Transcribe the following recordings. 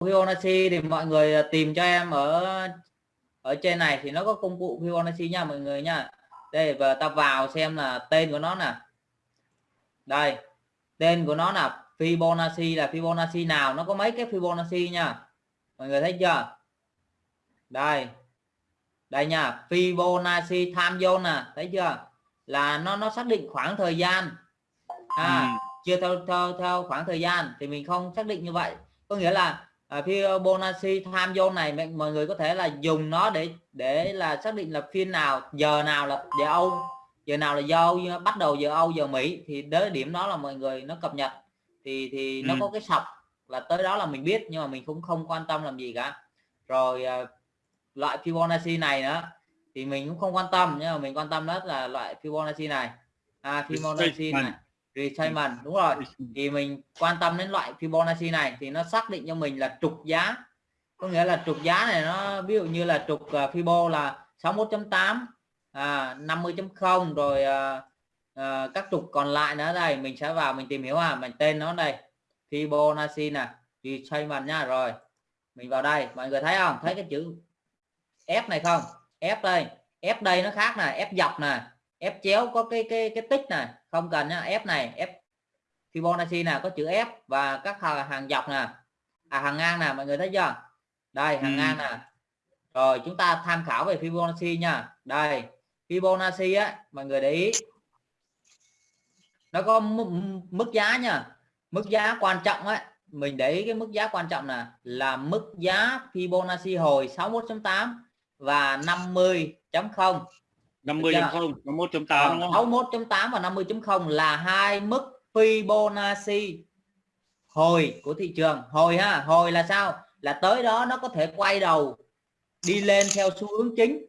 Fibonacci thì mọi người tìm cho em ở ở trên này thì nó có công cụ Fibonacci nha mọi người nha. Đây và ta vào xem là tên của nó nè. Đây tên của nó là Fibonacci là Fibonacci nào nó có mấy cái Fibonacci nha? Mọi người thấy chưa? Đây đây nha Fibonacci time zone nè thấy chưa? Là nó nó xác định khoảng thời gian. À ừ. chưa theo theo theo khoảng thời gian thì mình không xác định như vậy. Có nghĩa là à, Fibonacci time zone này mọi người có thể là dùng nó để để là xác định là phiên nào giờ nào là giờ Âu giờ nào là do bắt đầu giờ Âu giờ Mỹ thì đến điểm đó là mọi người nó cập nhật. Thì thì nó ừ. có cái sọc là tới đó là mình biết nhưng mà mình cũng không quan tâm làm gì cả. Rồi uh, loại Fibonacci này nữa thì mình cũng không quan tâm nhưng mà mình quan tâm đó là loại Fibonacci này. À, Fibonacci này retracement đúng rồi. Thì mình quan tâm đến loại Fibonacci này thì nó xác định cho mình là trục giá. Có nghĩa là trục giá này nó ví dụ như là trục uh, Fibo là 61.8 à, 50.0 rồi uh, uh, các trục còn lại nữa đây mình sẽ vào mình tìm hiểu à mình tên nó đây Fibonacci nè. Retracement nha rồi. Mình vào đây mọi người thấy không? Thấy cái chữ F này không? F đây F đây nó khác này F dọc này F chéo có cái cái cái tích này không cần nhá F này F Fibonacci nào có chữ F và các hàng, hàng dọc nè. À hàng ngang nè mọi người thấy chưa? Đây hàng ừ. ngang nè. Rồi chúng ta tham khảo về Fibonacci nha. Đây Fibonacci á mọi người để ý. Nó có mức giá nha. Mức giá quan trọng ấy mình để ý cái mức giá quan trọng là là mức giá Fibonacci hồi 61.8 và 50.0 50.0 61.8 61.8 và 50.0 là hai mức Fibonacci hồi của thị trường. Hồi ha hồi là sao? Là tới đó nó có thể quay đầu đi lên theo xu hướng chính.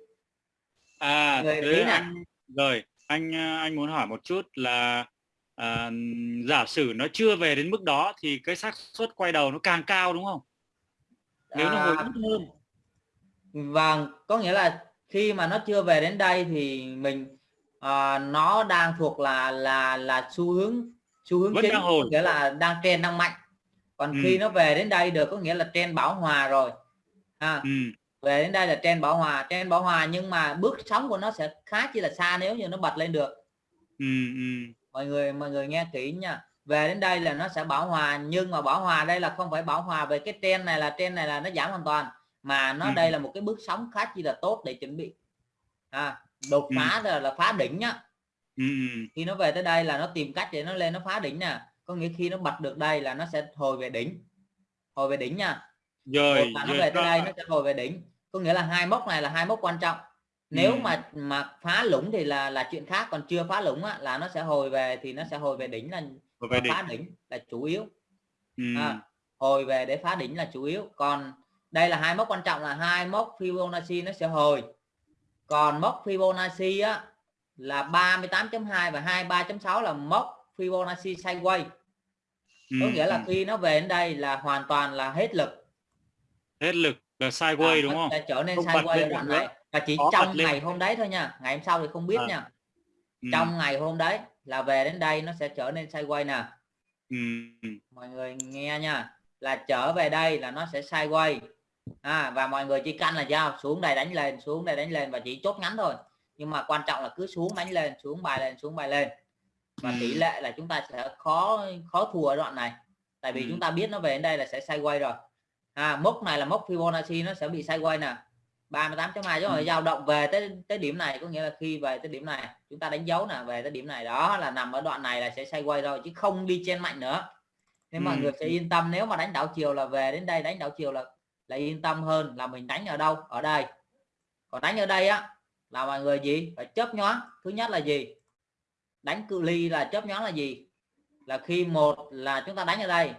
À Người thế anh, rồi anh anh muốn hỏi một chút là à, giả sử nó chưa về đến mức đó thì cái xác suất quay đầu nó càng cao đúng không? Nếu à, nó hồi ít hơn. Vâng có nghĩa là khi mà nó chưa về đến đây thì mình à, nó đang thuộc là là là xu hướng xu hướng Vẫn chính đang hồi. nghĩa là đang trend đang mạnh còn ừ. khi nó về đến đây được có nghĩa là trend bảo hòa rồi à, ừ. về đến đây là trend bảo hòa trend bảo hòa nhưng mà bước sóng của nó sẽ khá chỉ là xa nếu như nó bật lên được ừ, ừ. mọi người mọi người nghe kỹ nha về đến đây là nó sẽ bảo hòa nhưng mà bảo hòa đây là không phải bảo hòa về cái trend này là trend này là nó giảm hoàn toàn mà nó ừ. đây là một cái bước sóng khá chi là tốt để chuẩn bị à, đột ừ. phá ừ. là phá đỉnh nhá ừ. khi nó về tới đây là nó tìm cách để nó lên nó phá đỉnh nè có nghĩa khi nó bật được đây là nó sẽ hồi về đỉnh hồi về đỉnh nha rồi nó về tới đây nó sẽ hồi về đỉnh có nghĩa là hai mốc này là hai mốc quan trọng nếu ừ. mà mà phá lũng thì là là chuyện khác còn chưa phá lũng á, là nó sẽ hồi về thì nó sẽ hồi về đỉnh là hồi về phá đỉnh. đỉnh là chủ yếu ừ. à, hồi về để phá đỉnh là chủ yếu còn đây là hai mốc quan trọng là hai mốc Fibonacci nó sẽ hồi. Còn mốc Fibonacci á là 38.2 và 23.6 là mốc Fibonacci sideways. Ừ. có nghĩa là ừ. khi nó về đến đây là hoàn toàn là hết lực. Hết lực là sideways à, đúng không? trở nên không sideways đoạn này. và chỉ Có trong ngày hôm đấy thôi nha. Ngày hôm sau thì không biết à. nha. Ừ. trong ngày hôm đấy là về đến đây nó sẽ trở nên sideways nè. Ừ. mọi người nghe nha. Là trở về đây là nó sẽ sideways à, và mọi người chỉ canh là giao xuống đây đánh lên xuống đây đánh lên và chỉ chốt ngắn thôi. Nhưng mà quan trọng là cứ xuống đánh lên xuống bài lên xuống bài lên. Và tỷ lệ là chúng ta sẽ khó khó thua ở đoạn này. Tại vì ừ. chúng ta biết nó về đến đây là sẽ sideways rồi. À, mốc này là mốc Fibonacci nó sẽ bị sideways nè. 38.2 chứ rồi dao động về tới tới điểm này. Có nghĩa là khi về tới điểm này chúng ta đánh dấu nè về tới điểm này. Đó là nằm ở đoạn này là sẽ sideways rồi chứ không đi trên mạnh nữa. Nên ừ. mọi người sẽ yên tâm nếu mà đánh đảo chiều là về đến đây đánh đảo chiều là là yên tâm hơn là mình đánh ở đâu? Ở đây. Còn đánh ở đây á là mọi người gì? Phải chấp nhoáng. Thứ nhất là gì? Đánh cự ly là chấp nhoáng là gì? Là khi một là chúng ta đánh ở đây.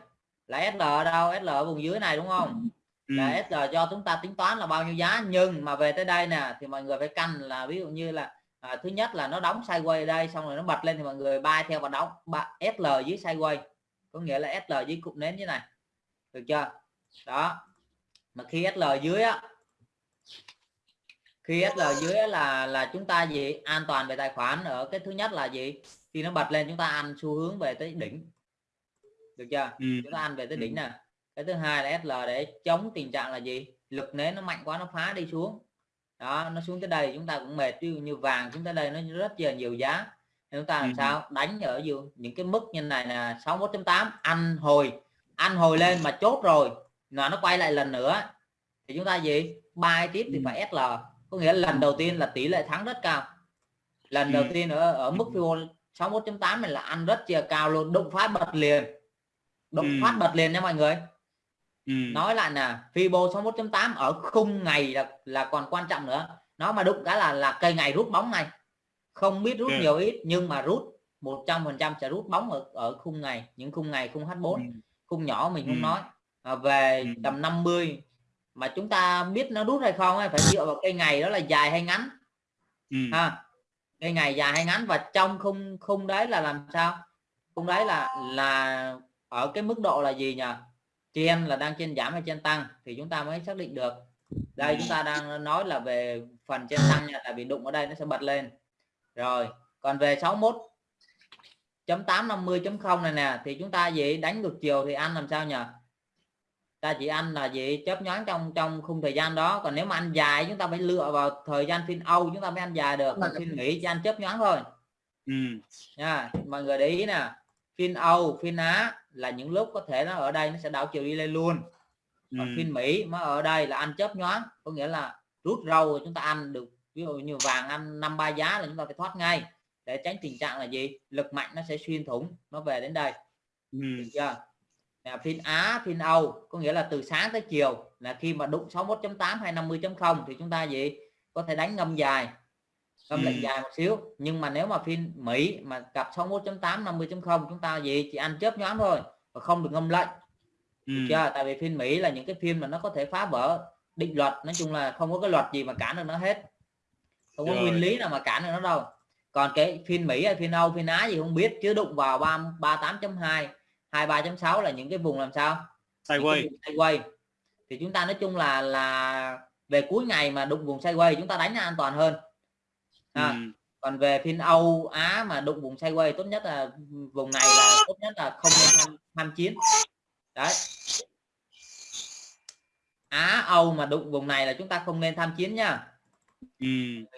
Là SL ở đâu? SL ở vùng dưới này đúng không? Ừ. là SL cho chúng ta tính toán là bao nhiêu giá. Nhưng mà về tới đây nè thì mọi người phải canh là ví dụ như là à, thứ nhất là nó đóng sideways ở đây xong rồi nó bật lên thì mọi người bay theo và đóng SL dưới sideways có nghĩa là SL dưới cụm nến như này. Được chưa? Đó mà khi SL dưới á khi SL dưới là là chúng ta gì? An toàn về tài khoản ở cái thứ nhất là gì? Khi nó bật lên chúng ta ăn xu hướng về tới đỉnh. Được chưa? Ừ. chúng ta ăn về tới đỉnh nè. Cái thứ hai là SL để chống tình trạng là gì? Lực nến nó mạnh quá nó phá đi xuống. Đó nó xuống tới đây chúng ta cũng mệt. Dụ như vàng chúng ta đây nó rất là nhiều giá. Chúng ta làm ừ. sao? Đánh ở những cái mức như này là 61.8 ăn hồi. Ăn hồi lên mà chốt rồi mà nó quay lại lần nữa thì chúng ta gì bài tiếp thì phải SL có nghĩa là lần đầu tiên là tỷ lệ thắng rất cao lần ừ. đầu tiên ở ở mức Fibo 61.8 này là ăn rất chia cao luôn đụng phát bật liền đụng ừ. phát bật liền nha mọi người ừ. nói lại là Fibo 61.8 ở khung ngày là, là còn quan trọng nữa nó mà đụng cái là là cây ngày rút bóng này không biết rút okay. nhiều ít nhưng mà rút 100% sẽ rút bóng ở ở khung ngày những khung ngày khung H4 ừ. khung nhỏ mình không ừ. nói về ừ. tầm 50 mà chúng ta biết nó rút hay không phải dựa vào cây ngày đó là dài hay ngắn. Ừ. ha cây ngày dài hay ngắn và trong khung khung đấy là làm sao? Khung đấy là là ở cái mức độ là gì nhỉ trên là đang trên giảm hay trên tăng thì chúng ta mới xác định được. Đây chúng ta đang nói là về phần trên tăng nha tại vì đụng ở đây nó sẽ bật lên. Rồi còn về 61 chấm 850.0 này nè thì chúng ta gì đánh ngược chiều thì ăn làm sao nhỉ ta chỉ ăn là gì chớp nhoáng trong trong khung thời gian đó. Còn nếu mà ăn dài chúng ta phải lựa vào thời gian phiên Âu chúng ta mới ăn dài được. Còn phiên nghỉ chỉ ăn chớp nhoáng thôi. Ừ. nha mọi người để ý nè. Phiên Âu phiên Á là những lúc có thể nó ở đây nó sẽ đảo chiều đi lên luôn. Còn ừ. phiên Mỹ mà ở đây là ăn chớp nhoáng có nghĩa là rút râu chúng ta ăn được. Ví dụ như vàng ăn năm ba giá là chúng ta phải thoát ngay. Để tránh tình trạng là gì? Lực mạnh nó sẽ xuyên thủng nó về đến đây. Ừ. chưa là phiên Á phiên Âu có nghĩa là từ sáng tới chiều. Là khi mà đụng 61.8 hay 50.0 thì chúng ta gì? Có thể đánh ngâm dài ngâm ừ. lệnh dài một xíu. Nhưng mà nếu mà phiên Mỹ mà gặp 61.8 50.0 chúng ta gì? Chỉ ăn chớp nhoáng thôi và không được ngâm lệnh. Ừ. chưa? Tại vì phiên Mỹ là những cái phim mà nó có thể phá vỡ định luật. Nói chung là không có cái luật gì mà cản được nó hết. Không có Rồi. nguyên lý nào mà cản được nó đâu. Còn cái phiên Mỹ hay phiên Âu phiên Á gì không biết chứ đụng vào 38.2 23.6 là những cái vùng làm sao? Sideways. Sideways. Thì chúng ta nói chung là là về cuối ngày mà đụng vùng sideways chúng ta đánh an toàn hơn. À, ừ. còn về phiên Âu Á mà đụng vùng sideways tốt nhất là vùng này là tốt nhất là không nên tham, chiến. Đấy. Á Âu mà đụng vùng này là chúng ta không nên tham chiến nha. Ừ.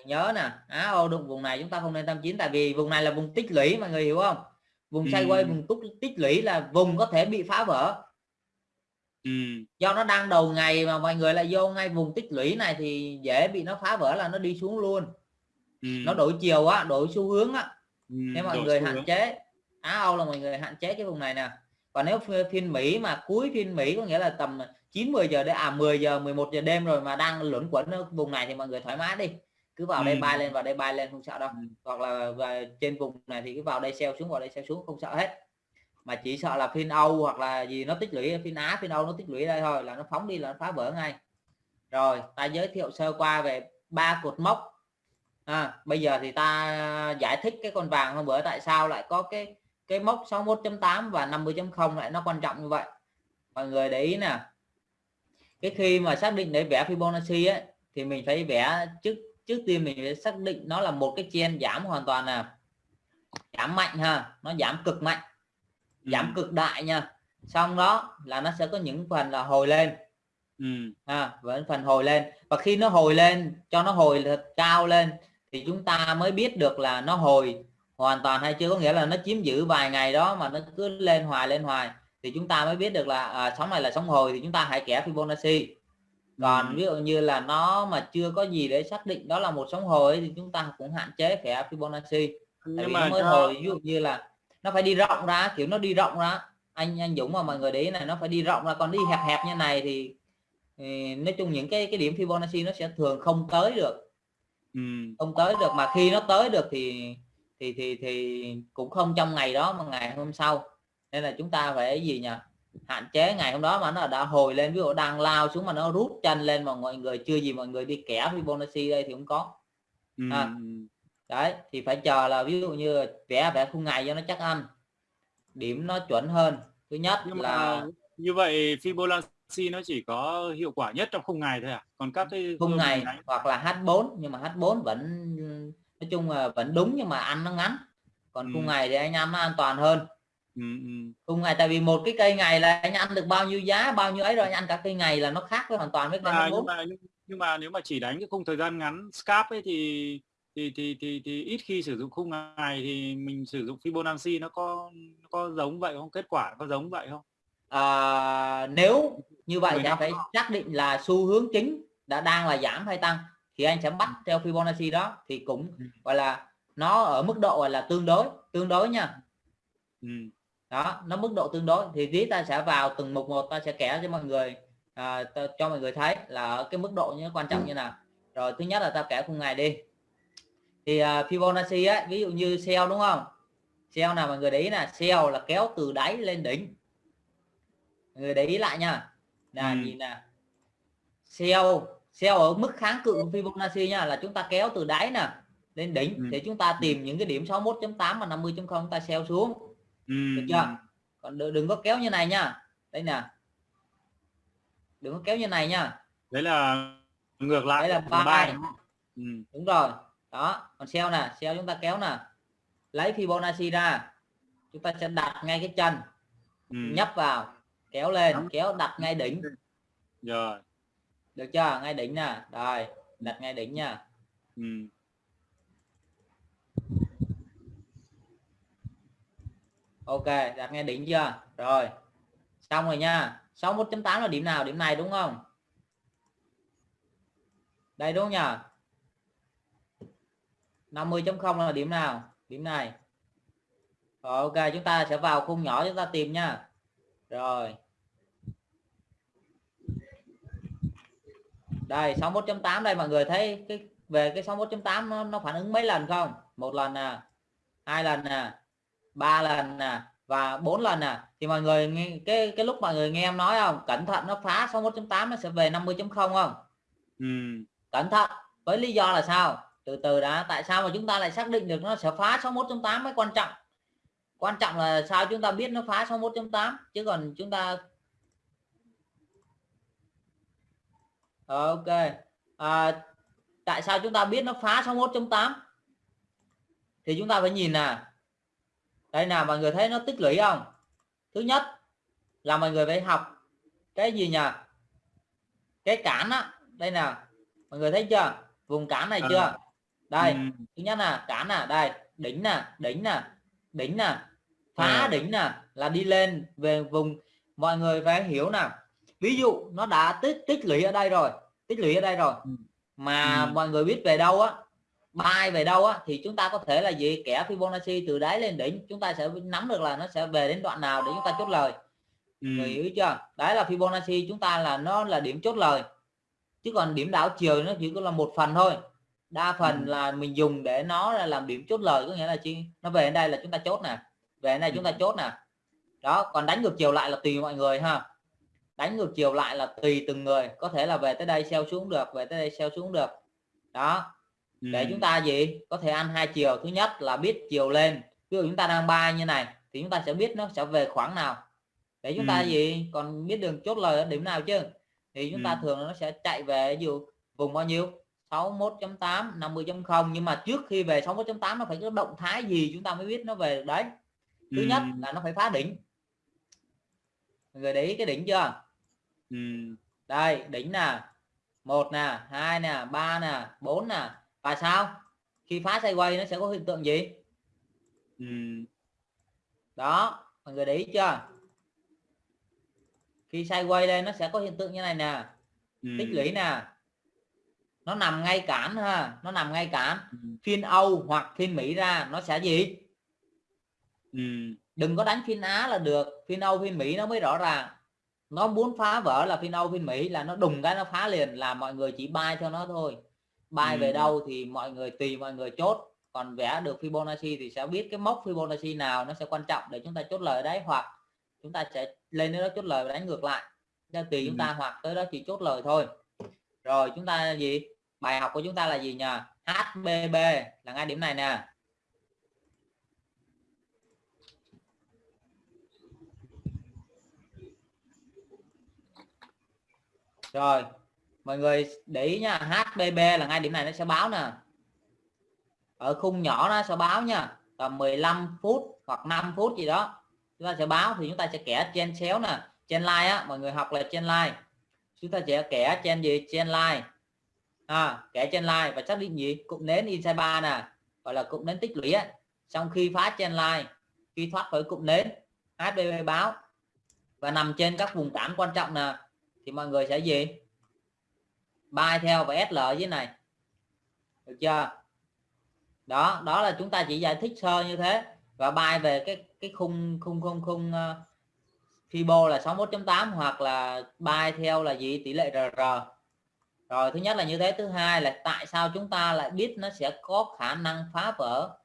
nhớ nè Á Âu đụng vùng này chúng ta không nên tham chiến tại vì vùng này là vùng tích lũy mọi người hiểu không vùng ừ. sideways vùng túc tích lũy là vùng có thể bị phá vỡ ừ. do nó đang đầu ngày mà mọi người lại vô ngay vùng tích lũy này thì dễ bị nó phá vỡ là nó đi xuống luôn ừ. nó đổi chiều á đổi xu hướng á ừ, nếu mọi người hạn hướng. chế Á Âu là mọi người hạn chế cái vùng này nè còn nếu phiên Mỹ mà cuối phiên Mỹ có nghĩa là tầm 9 10 giờ đến à 10 giờ 11 giờ đêm rồi mà đang luẩn quẩn ở vùng này thì mọi người thoải mái đi cứ vào ừ. đây bay lên vào đây bay lên không sợ đâu. Ừ. hoặc là về trên vùng này thì cứ vào đây xeo xuống vào đây xeo xuống không sợ hết. Mà chỉ sợ là phiên Âu hoặc là gì nó tích lũy phiên Á phiên Âu nó tích lũy đây thôi là nó phóng đi là nó phá vỡ ngay. Rồi ta giới thiệu sơ qua về ba cột mốc. À, bây giờ thì ta giải thích cái con vàng hôm bữa tại sao lại có cái cái mốc 61.8 và 50.0 lại nó quan trọng như vậy. Mọi người để ý nè. Cái khi mà xác định để vẽ Fibonacci ấy, thì mình phải vẽ trước trước tiên mình phải xác định nó là một cái chen giảm hoàn toàn là giảm mạnh ha nó giảm cực mạnh giảm ừ. cực đại nha. Xong đó là nó sẽ có những phần là hồi lên. Ừ. à, vẫn phần hồi lên. Và khi nó hồi lên cho nó hồi thật cao lên thì chúng ta mới biết được là nó hồi hoàn toàn hay chưa? Có nghĩa là nó chiếm giữ vài ngày đó mà nó cứ lên hoài lên hoài. Thì chúng ta mới biết được là à, sóng này là sóng hồi thì chúng ta hãy kẻ Fibonacci còn ừ. ví dụ như là nó mà chưa có gì để xác định đó là một sóng hồi thì chúng ta cũng hạn chế kẻ Fibonacci. Nhưng tại vì mà mới cho... hồi ví dụ như là nó phải đi rộng ra kiểu nó đi rộng ra. Anh anh Dũng mà mọi người đấy này nó phải đi rộng ra còn đi hẹp hẹp như này thì, thì nói chung những cái cái điểm Fibonacci nó sẽ thường không tới được. Ừ. không tới được mà khi nó tới được thì thì thì thì cũng không trong ngày đó mà ngày hôm sau. Nên là chúng ta phải gì nhỉ hạn chế ngày hôm đó mà nó đã hồi lên ví dụ đang lao xuống mà nó rút chân lên mà mọi người chưa gì mọi người đi kẻ Fibonacci đây thì cũng có. À, đấy thì phải chờ là ví dụ như vẽ vẽ khung ngày cho nó chắc ăn. Điểm nó chuẩn hơn. Thứ nhất Nhưng là như vậy Fibonacci nó chỉ có hiệu quả nhất trong khung ngày thôi à? Còn các cái khung ngày đánh... hoặc là H4 nhưng mà H4 vẫn nói chung là vẫn đúng nhưng mà ăn nó ngắn. Còn khung ngày thì anh ăn nó an toàn hơn ừ, ừ. ngày tại vì một cái cây ngày là anh ăn được bao nhiêu giá bao nhiêu ấy rồi anh ăn cả cây ngày là nó khác với hoàn toàn với cây à, nhưng mà nhưng mà nếu mà chỉ đánh cái khung thời gian ngắn scalp ấy thì thì thì thì thì ít khi sử dụng khung ngày thì mình sử dụng Fibonacci nó có nó có giống vậy không? Kết quả có giống vậy không? À, nếu như vậy thì phải xác định là xu hướng chính đã đang là giảm hay tăng thì anh sẽ bắt theo Fibonacci đó thì cũng gọi là nó ở mức độ gọi là tương đối tương đối nha. Ừ. đó nó mức độ tương đối. Thì tí ta sẽ vào từng mục một ta sẽ kẻ cho mọi người à, cho mọi người thấy là ở cái mức độ như quan trọng như nào. Rồi thứ nhất là ta kẻ khung ngày đi. Thì uh, Fibonacci á ví dụ như sell đúng không? Sell nào mọi người để ý là sell là kéo từ đáy lên đỉnh. Mọi người để ý lại nha. Là ừ. nhìn nè. Sell sell ở mức kháng cự Fibonacci nha là chúng ta kéo từ đáy nè lên đỉnh. Ừ. để chúng ta tìm những cái điểm 61.8 và 50.0 chúng ta sell xuống ừ. được chưa? còn đừng, đừng có kéo như này nha. Đây nè. Đừng có kéo như này nha. Đấy là ngược lại đấy là ba ừ. đúng rồi. Đó còn sell nè sell chúng ta kéo nè. Lấy Fibonacci ra. Chúng ta sẽ đặt ngay cái chân. Ừ. nhấp vào kéo lên kéo đặt ngay đỉnh. Rồi. Được chưa? Ngay đỉnh nè. Rồi đặt ngay đỉnh nha. Ừ. ok đặt nghe đỉnh chưa? Rồi. Xong rồi nha. 61.8 là điểm nào? Điểm này đúng không? Đây đúng không nhỉ 50.0 là điểm nào? Điểm này. Rồi ok chúng ta sẽ vào khung nhỏ chúng ta tìm nha. Rồi. Đây 61.8 đây mọi người thấy cái về cái 61.8 nó, nó phản ứng mấy lần không? Một lần nè hai lần nè ba lần nè và bốn lần nè. Thì mọi người nghe cái cái lúc mọi người nghe em nói không? Cẩn thận nó phá 61.8 nó sẽ về 50.0 không ừ. cẩn thận. Với lý do là sao? Từ từ đã. Tại sao mà chúng ta lại xác định được nó sẽ phá 61.8 mới quan trọng? Quan trọng là sao chúng ta biết nó phá 61.8 chứ còn chúng ta ok. À, tại sao chúng ta biết nó phá 61.8 thì chúng ta phải nhìn nè đây nào mọi người thấy nó tích lũy không thứ nhất là mọi người phải học cái gì nhỉ cái cản á đây nào mọi người thấy chưa vùng cản này chưa à. đây ừ. thứ nhất là cản nè đây đỉnh nè đỉnh nè đỉnh nè phá à. đỉnh nè là đi lên về vùng mọi người phải hiểu nè ví dụ nó đã tích tích lũy ở đây rồi tích lũy ở đây rồi ừ. mà ừ. mọi người biết về đâu á bay về đâu á thì chúng ta có thể là gì? Kẻ Fibonacci từ đáy lên đỉnh chúng ta sẽ nắm được là nó sẽ về đến đoạn nào để chúng ta chốt lời. Ừ. người hiểu chưa? Đấy là Fibonacci chúng ta là nó là điểm chốt lời. Chứ còn điểm đảo chiều nó chỉ có là một phần thôi. Đa phần ừ. là mình dùng để nó là làm điểm chốt lời có nghĩa là chi? Nó về đến đây là chúng ta chốt nè. Về đến đây chúng ta ừ. chốt nè. Đó còn đánh ngược chiều lại là tùy mọi người ha. Đánh ngược chiều lại là tùy từng người. Có thể là về tới đây xeo xuống được về tới đây xeo xuống được. Đó để chúng ta gì? Có thể ăn hai chiều. Thứ nhất là biết chiều lên. Ví dụ chúng ta đang bay như này thì chúng ta sẽ biết nó sẽ về khoảng nào. Để chúng ta gì? Còn biết đường chốt lời ở điểm nào chứ? Thì chúng ta thường nó sẽ chạy về dụ vùng bao nhiêu? 61.8 50.0 nhưng mà trước khi về 61.8 nó phải có động thái gì chúng ta mới biết nó về đấy? Thứ ừ. nhất là nó phải phá đỉnh. Mọi người để ý cái đỉnh chưa? Ừ. đây đỉnh nè. Một nè hai nè ba nè bốn nè và sao? Khi phá sideways nó sẽ có hiện tượng gì? Ừ. đó mọi người để ý chưa? Khi sideways lên nó sẽ có hiện tượng như này nè. Ừ. tích lũy nè. Nó nằm ngay cản ha. Nó nằm ngay cản. Ừ. phiên Âu hoặc phiên Mỹ ra nó sẽ gì? Ừ. đừng có đánh phiên Á là được. Phiên Âu phiên Mỹ nó mới rõ ràng. Nó muốn phá vỡ là phiên Âu phiên Mỹ là nó đùng cái nó phá liền là mọi người chỉ bay cho nó thôi bay ừ. về đâu thì mọi người tùy mọi người chốt. Còn vẽ được Fibonacci thì sẽ biết cái mốc Fibonacci nào nó sẽ quan trọng để chúng ta chốt lời đấy hoặc chúng ta sẽ lên đến đó chốt lời và đánh ngược lại. Theo tùy ừ. chúng ta hoặc tới đó chỉ chốt lời thôi. Rồi chúng ta gì? Bài học của chúng ta là gì nhỉ HBB là ngay điểm này nè. Rồi mọi người để ý nha HBB là ngay điểm này nó sẽ báo nè. Ở khung nhỏ nó sẽ báo nha tầm 15 phút hoặc 5 phút gì đó. Chúng ta sẽ báo thì chúng ta sẽ kẻ trên xéo nè trên line á mọi người học là trên line. Chúng ta sẽ kẻ trên gì? Trên line. À, kẻ trên line và xác định gì? Cụm nến inside 3 nè gọi là cụm nến tích lũy á. Trong khi phá trên line khi thoát khỏi cụm nến HBB báo. Và nằm trên các vùng cản quan trọng nè thì mọi người sẽ gì? Bay theo và SL dưới này. Được chưa? Đó đó là chúng ta chỉ giải thích sơ như thế. Và bay về cái cái khung khung khung khung uh, Fibo là 61.8 hoặc là bay theo là gì? Tỷ lệ RR rồi thứ nhất là như thế. Thứ hai là tại sao chúng ta lại biết nó sẽ có khả năng phá vỡ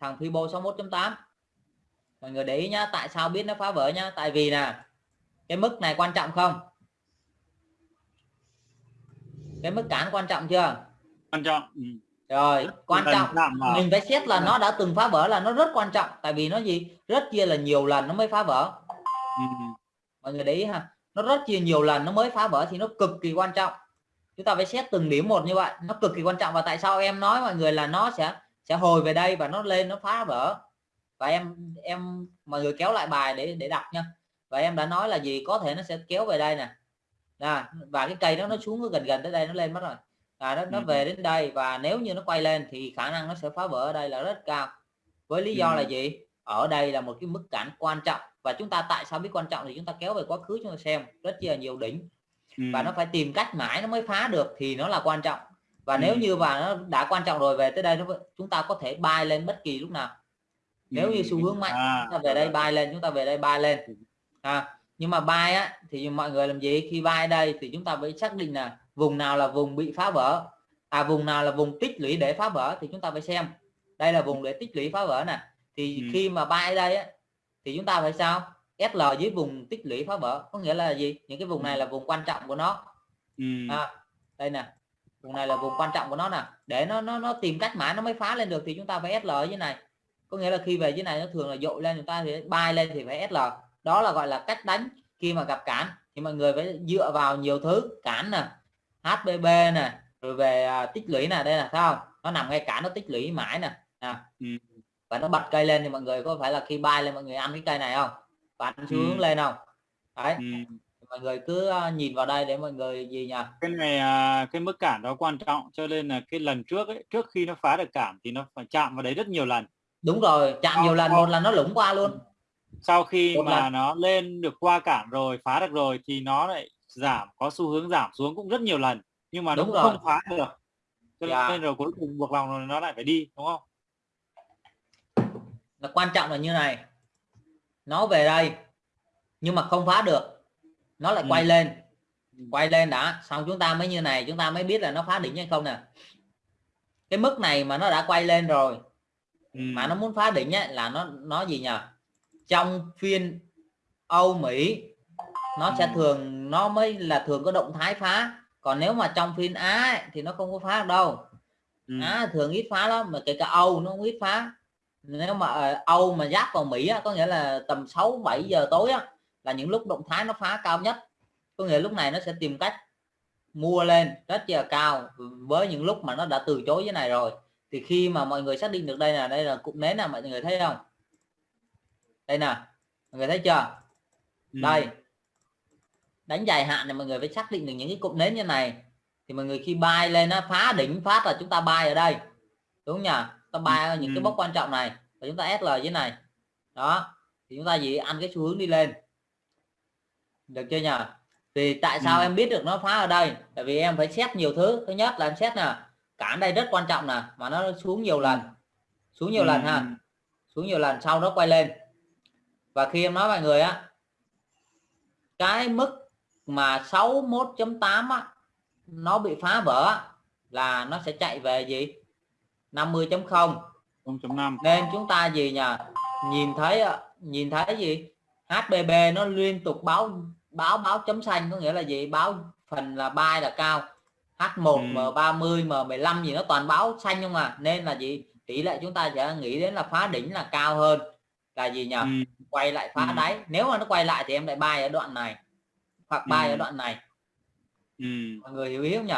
thằng Fibo 61.8 mọi người để ý nhá tại sao biết nó phá vỡ nhá? Tại vì nè cái mức này quan trọng không? Cái mức cản quan trọng chưa? Quan trọng. Ừ. rồi quan trọng. mình phải xét là nó đã từng phá vỡ là nó rất quan trọng. Tại vì nó gì? Rất chia là nhiều lần nó mới phá vỡ. Ừ. mọi người để ý ha. Nó rất chia nhiều lần nó mới phá vỡ thì nó cực kỳ quan trọng. Chúng ta phải xét từng điểm một như vậy. Nó cực kỳ quan trọng. Và tại sao em nói mọi người là nó sẽ sẽ hồi về đây và nó lên nó phá vỡ? Và em em mọi người kéo lại bài để để đọc nha. Và em đã nói là gì? Có thể nó sẽ kéo về đây nè à, và cái cây đó nó xuống gần gần tới đây nó lên mất rồi. À, nó, nó ừ. về đến đây và nếu như nó quay lên thì khả năng nó sẽ phá vỡ ở đây là rất cao. Với lý do ừ. là gì? Ở đây là một cái mức cản quan trọng. Và chúng ta tại sao biết quan trọng thì chúng ta kéo về quá khứ chúng ta xem. Rất là nhiều đỉnh. Ừ. và nó phải tìm cách mãi nó mới phá được thì nó là quan trọng. Và ừ. nếu như và nó đã quan trọng rồi về tới đây nó chúng ta có thể bay lên bất kỳ lúc nào. Nếu như xu hướng mạnh à, chúng ta về đây bay lên chúng ta về đây bay lên. À, nhưng mà bay á thì mọi người làm gì? Khi bay đây thì chúng ta phải xác định là vùng nào là vùng bị phá vỡ. À vùng nào là vùng tích lũy để phá vỡ thì chúng ta phải xem. Đây là vùng để tích lũy phá vỡ nè. Thì ừ. khi mà bay đây á thì chúng ta phải sao? SL dưới vùng tích lũy phá vỡ. Có nghĩa là gì? Những cái vùng này là vùng quan trọng của nó. Ừ. à, đây nè. Vùng này là vùng quan trọng của nó nè. Để nó nó nó tìm cách mãi nó mới phá lên được thì chúng ta phải SL dưới này. Có nghĩa là khi về dưới này nó thường là dội lên chúng ta thì bay lên thì phải SL đó là gọi là cách đánh. Khi mà gặp cản thì mọi người phải dựa vào nhiều thứ. Cản nè HBB nè rồi về à, tích lũy nè đây là sao nó nằm ngay cả nó tích lũy mãi nè à. ừ. và nó bật cây lên thì mọi người có phải là khi bay lên mọi người ăn cái cây này không? Và ăn xu hướng ừ. lên không? Đấy. Ừ. mọi người cứ à, nhìn vào đây để mọi người gì nhỉ cái này à, cái mức cản đó quan trọng cho nên là cái lần trước ấy trước khi nó phá được cản thì nó phải chạm vào đấy rất nhiều lần. Đúng rồi chạm nhiều lần một lần nó lủng qua luôn sau khi Một mà lần. nó lên được qua cản rồi phá được rồi thì nó lại giảm có xu hướng giảm xuống cũng rất nhiều lần nhưng mà đúng nó cũng không phá được cho dạ. nên rồi cuối cùng buộc lòng nó lại phải đi đúng không là quan trọng là như này nó về đây nhưng mà không phá được nó lại ừ. quay lên ừ. quay lên đã xong chúng ta mới như này chúng ta mới biết là nó phá đỉnh hay không nè cái mức này mà nó đã quay lên rồi ừ. mà nó muốn phá đỉnh ấy, là nó nó gì nhỉ trong phiên Âu Mỹ nó sẽ thường nó mới là thường có động thái phá. Còn nếu mà trong phiên Á ấy, thì nó không có phá được đâu. Ừ. Á thường ít phá lắm mà kể cả Âu nó cũng ít phá. Nếu mà ờ, Âu mà giáp vào Mỹ á, có nghĩa là tầm 6 7 giờ tối á, là những lúc động thái nó phá cao nhất. Có nghĩa lúc này nó sẽ tìm cách mua lên rất là cao với những lúc mà nó đã từ chối như này rồi. Thì khi mà mọi người xác định được đây là đây là cụm nến là mọi người thấy không đây nè mọi người thấy chưa? Ừ. đây. Đánh dài hạn thì mọi người phải xác định được những cái cụm nến như này. Thì mọi người khi bay lên nó phá đỉnh phát là chúng ta bay ở đây. Đúng nhỉ? Ta bay ở những ừ. cái mốc quan trọng này và chúng ta SL dưới này. Đó. Thì chúng ta gì ăn cái xu hướng đi lên. Được chưa nhỉ? Thì tại sao ừ. em biết được nó phá ở đây? Tại vì em phải xét nhiều thứ. Thứ nhất là em xét nè cản đây rất quan trọng nè mà nó xuống nhiều lần. Xuống nhiều ừ. lần ha. Xuống nhiều lần sau nó quay lên và khi em nói mọi người á cái mức mà 61.8 á nó bị phá vỡ là nó sẽ chạy về gì? 50.0 0.5 nên chúng ta gì nhỉ nhìn thấy nhìn thấy gì? HBB nó liên tục báo báo báo chấm xanh có nghĩa là gì? Báo phần là bay là cao. H1 ừ. M30 M15 gì nó toàn báo xanh không à? Nên là gì? Tỷ lệ chúng ta sẽ nghĩ đến là phá đỉnh là cao hơn là gì nhỉ ừ. quay lại phá ừ. đáy nếu mà nó quay lại thì em lại bay ở đoạn này hoặc bay ừ. ở đoạn này ừ. mọi người hiểu ý không nhỉ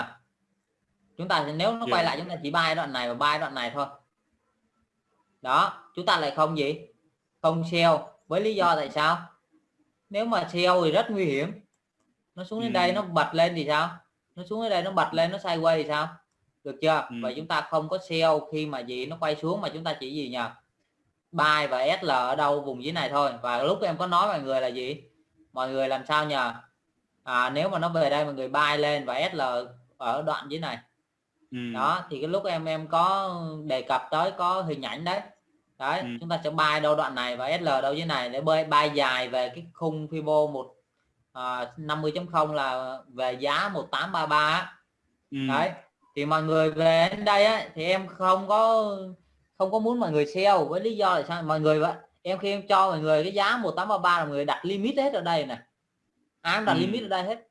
chúng ta nếu nó yeah. quay lại chúng ta chỉ bay đoạn này và bay đoạn này thôi đó chúng ta lại không gì không sell với lý do tại sao nếu mà sell thì rất nguy hiểm nó xuống đến ừ. đây nó bật lên thì sao nó xuống đến đây nó bật lên nó sideways thì sao được chưa ừ. vậy chúng ta không có sell khi mà gì nó quay xuống mà chúng ta chỉ gì nhỉ buy và SL ở đâu vùng dưới này thôi và lúc em có nói mọi người là gì mọi người làm sao nhờ à, nếu mà nó về đây mọi người buy lên và SL ở đoạn dưới này ừ. đó thì cái lúc em em có đề cập tới có hình ảnh đấy đấy ừ. chúng ta sẽ buy đâu đoạn này và SL đâu dưới này để bơi buy dài về cái khung Fibo một à, 50.0 là về giá 1833 ừ. đấy thì mọi người về đến đây á, thì em không có không có muốn mọi người sell với lý do là sao? Mọi người vậy? Em khi em cho mọi người cái giá 1833 là mọi người đặt limit hết ở đây này. Ai đặt ừ. limit ở đây hết.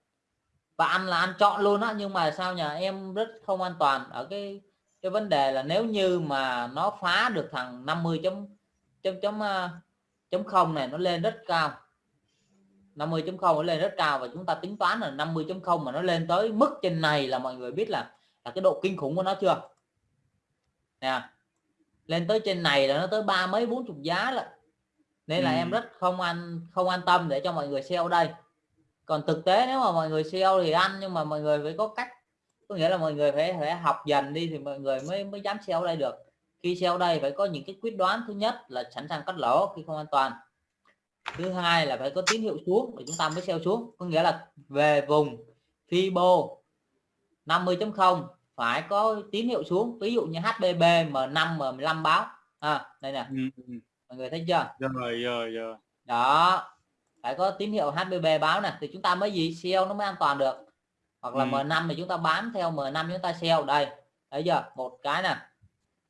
Và ăn là ăn chọn luôn á nhưng mà sao nhờ? Em rất không an toàn ở cái cái vấn đề là nếu như mà nó phá được thằng 50 chấm chấm chấm à, chấm không này nó lên rất cao. 50 chấm không nó lên rất cao và chúng ta tính toán là 50 chấm không mà nó lên tới mức trên này là mọi người biết là là cái độ kinh khủng của nó chưa? Nè lên tới trên này là nó tới ba mấy bốn chục giá là nên là ừ. em rất không an không an tâm để cho mọi người sell đây. Còn thực tế nếu mà mọi người sell thì ăn nhưng mà mọi người phải có cách. Có nghĩa là mọi người phải phải học dần đi thì mọi người mới mới dám sell đây được. Khi sell đây phải có những cái quyết đoán. Thứ nhất là sẵn sàng cắt lỗ khi không an toàn. Thứ hai là phải có tín hiệu xuống để chúng ta mới sell xuống. Có nghĩa là về vùng Fibo 50.0 phải có tín hiệu xuống. Ví dụ như HBB M5 M15 báo. À, đây nè. Ừ, ừ. mọi người thấy chưa? Rồi rồi rồi. Đó. Phải có tín hiệu HBB báo nè. Thì chúng ta mới gì? Sell nó mới an toàn được. Hoặc là ừ. M5 thì chúng ta bám theo M5 chúng ta sell đây thấy chưa? Một cái nè.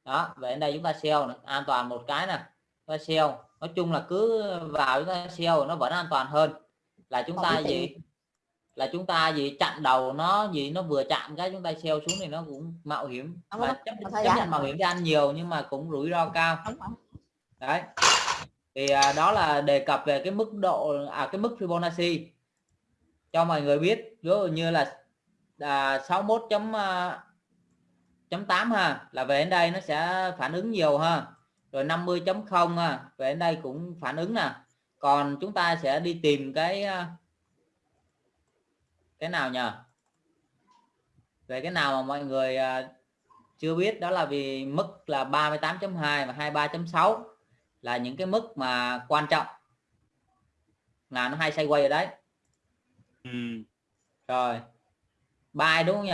Đó về đây chúng ta sell này. an toàn một cái nè. Chúng ta sell nói chung là cứ vào chúng ta sell nó vẫn an toàn hơn. Là chúng ta gì là chúng ta gì chặn đầu nó gì nó vừa chạm cái chúng ta sell xuống thì nó cũng mạo hiểm. Và chấp, chấp nhận mạo hiểm cho ăn nhiều nhưng mà cũng rủi ro cao. Đấy. Thì à, đó là đề cập về cái mức độ à cái mức Fibonacci. Cho mọi người biết ví dụ như là à, 61 chấm à, chấm 8 ha là về đến đây nó sẽ phản ứng nhiều ha. Rồi 50 chấm 0 ha về đến đây cũng phản ứng nè. Còn chúng ta sẽ đi tìm cái à, cái nào nhờ? Về cái nào mà mọi người à, chưa biết đó là vì mức là 38.2 và 23.6 là những cái mức mà quan trọng. Là nó hay xoay quay ở đấy. Ừ. rồi. Bài đúng không nhỉ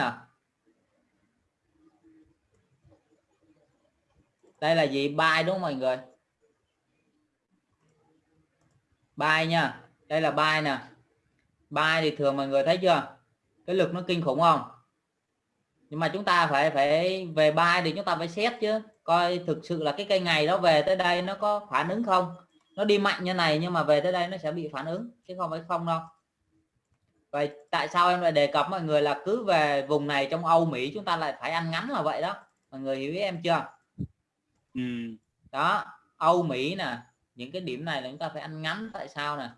đây là gì? Bài đúng không mọi người? Bài nha đây là bài nè bài thì thường mọi người thấy chưa? Cái lực nó kinh khủng không? Nhưng mà chúng ta phải phải về bài thì chúng ta phải xét chứ. Coi thực sự là cái cây ngày đó về tới đây nó có phản ứng không? Nó đi mạnh như này nhưng mà về tới đây nó sẽ bị phản ứng chứ không phải không đâu. Vậy tại sao em lại đề cập mọi người là cứ về vùng này trong Âu Mỹ chúng ta lại phải ăn ngắn là vậy đó? Mọi người hiểu ý em chưa? Ừ. đó Âu Mỹ nè những cái điểm này là chúng ta phải ăn ngắn tại sao nè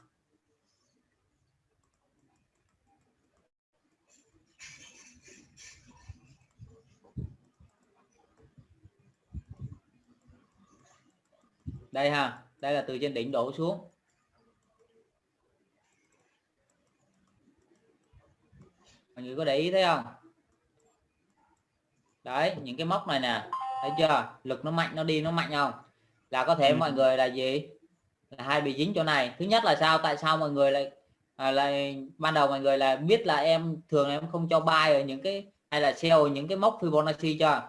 đây ha đây là từ trên đỉnh đổ xuống. Mọi người có để ý thấy không? Đấy những cái móc này nè thấy chưa? Lực nó mạnh nó đi nó mạnh không? Là có thể ừ. mọi người là gì? Là hai bị dính chỗ này. Thứ nhất là sao? Tại sao mọi người lại à, lại ban đầu mọi người là biết là em thường em không cho buy ở những cái hay là sell những cái mốc Fibonacci cho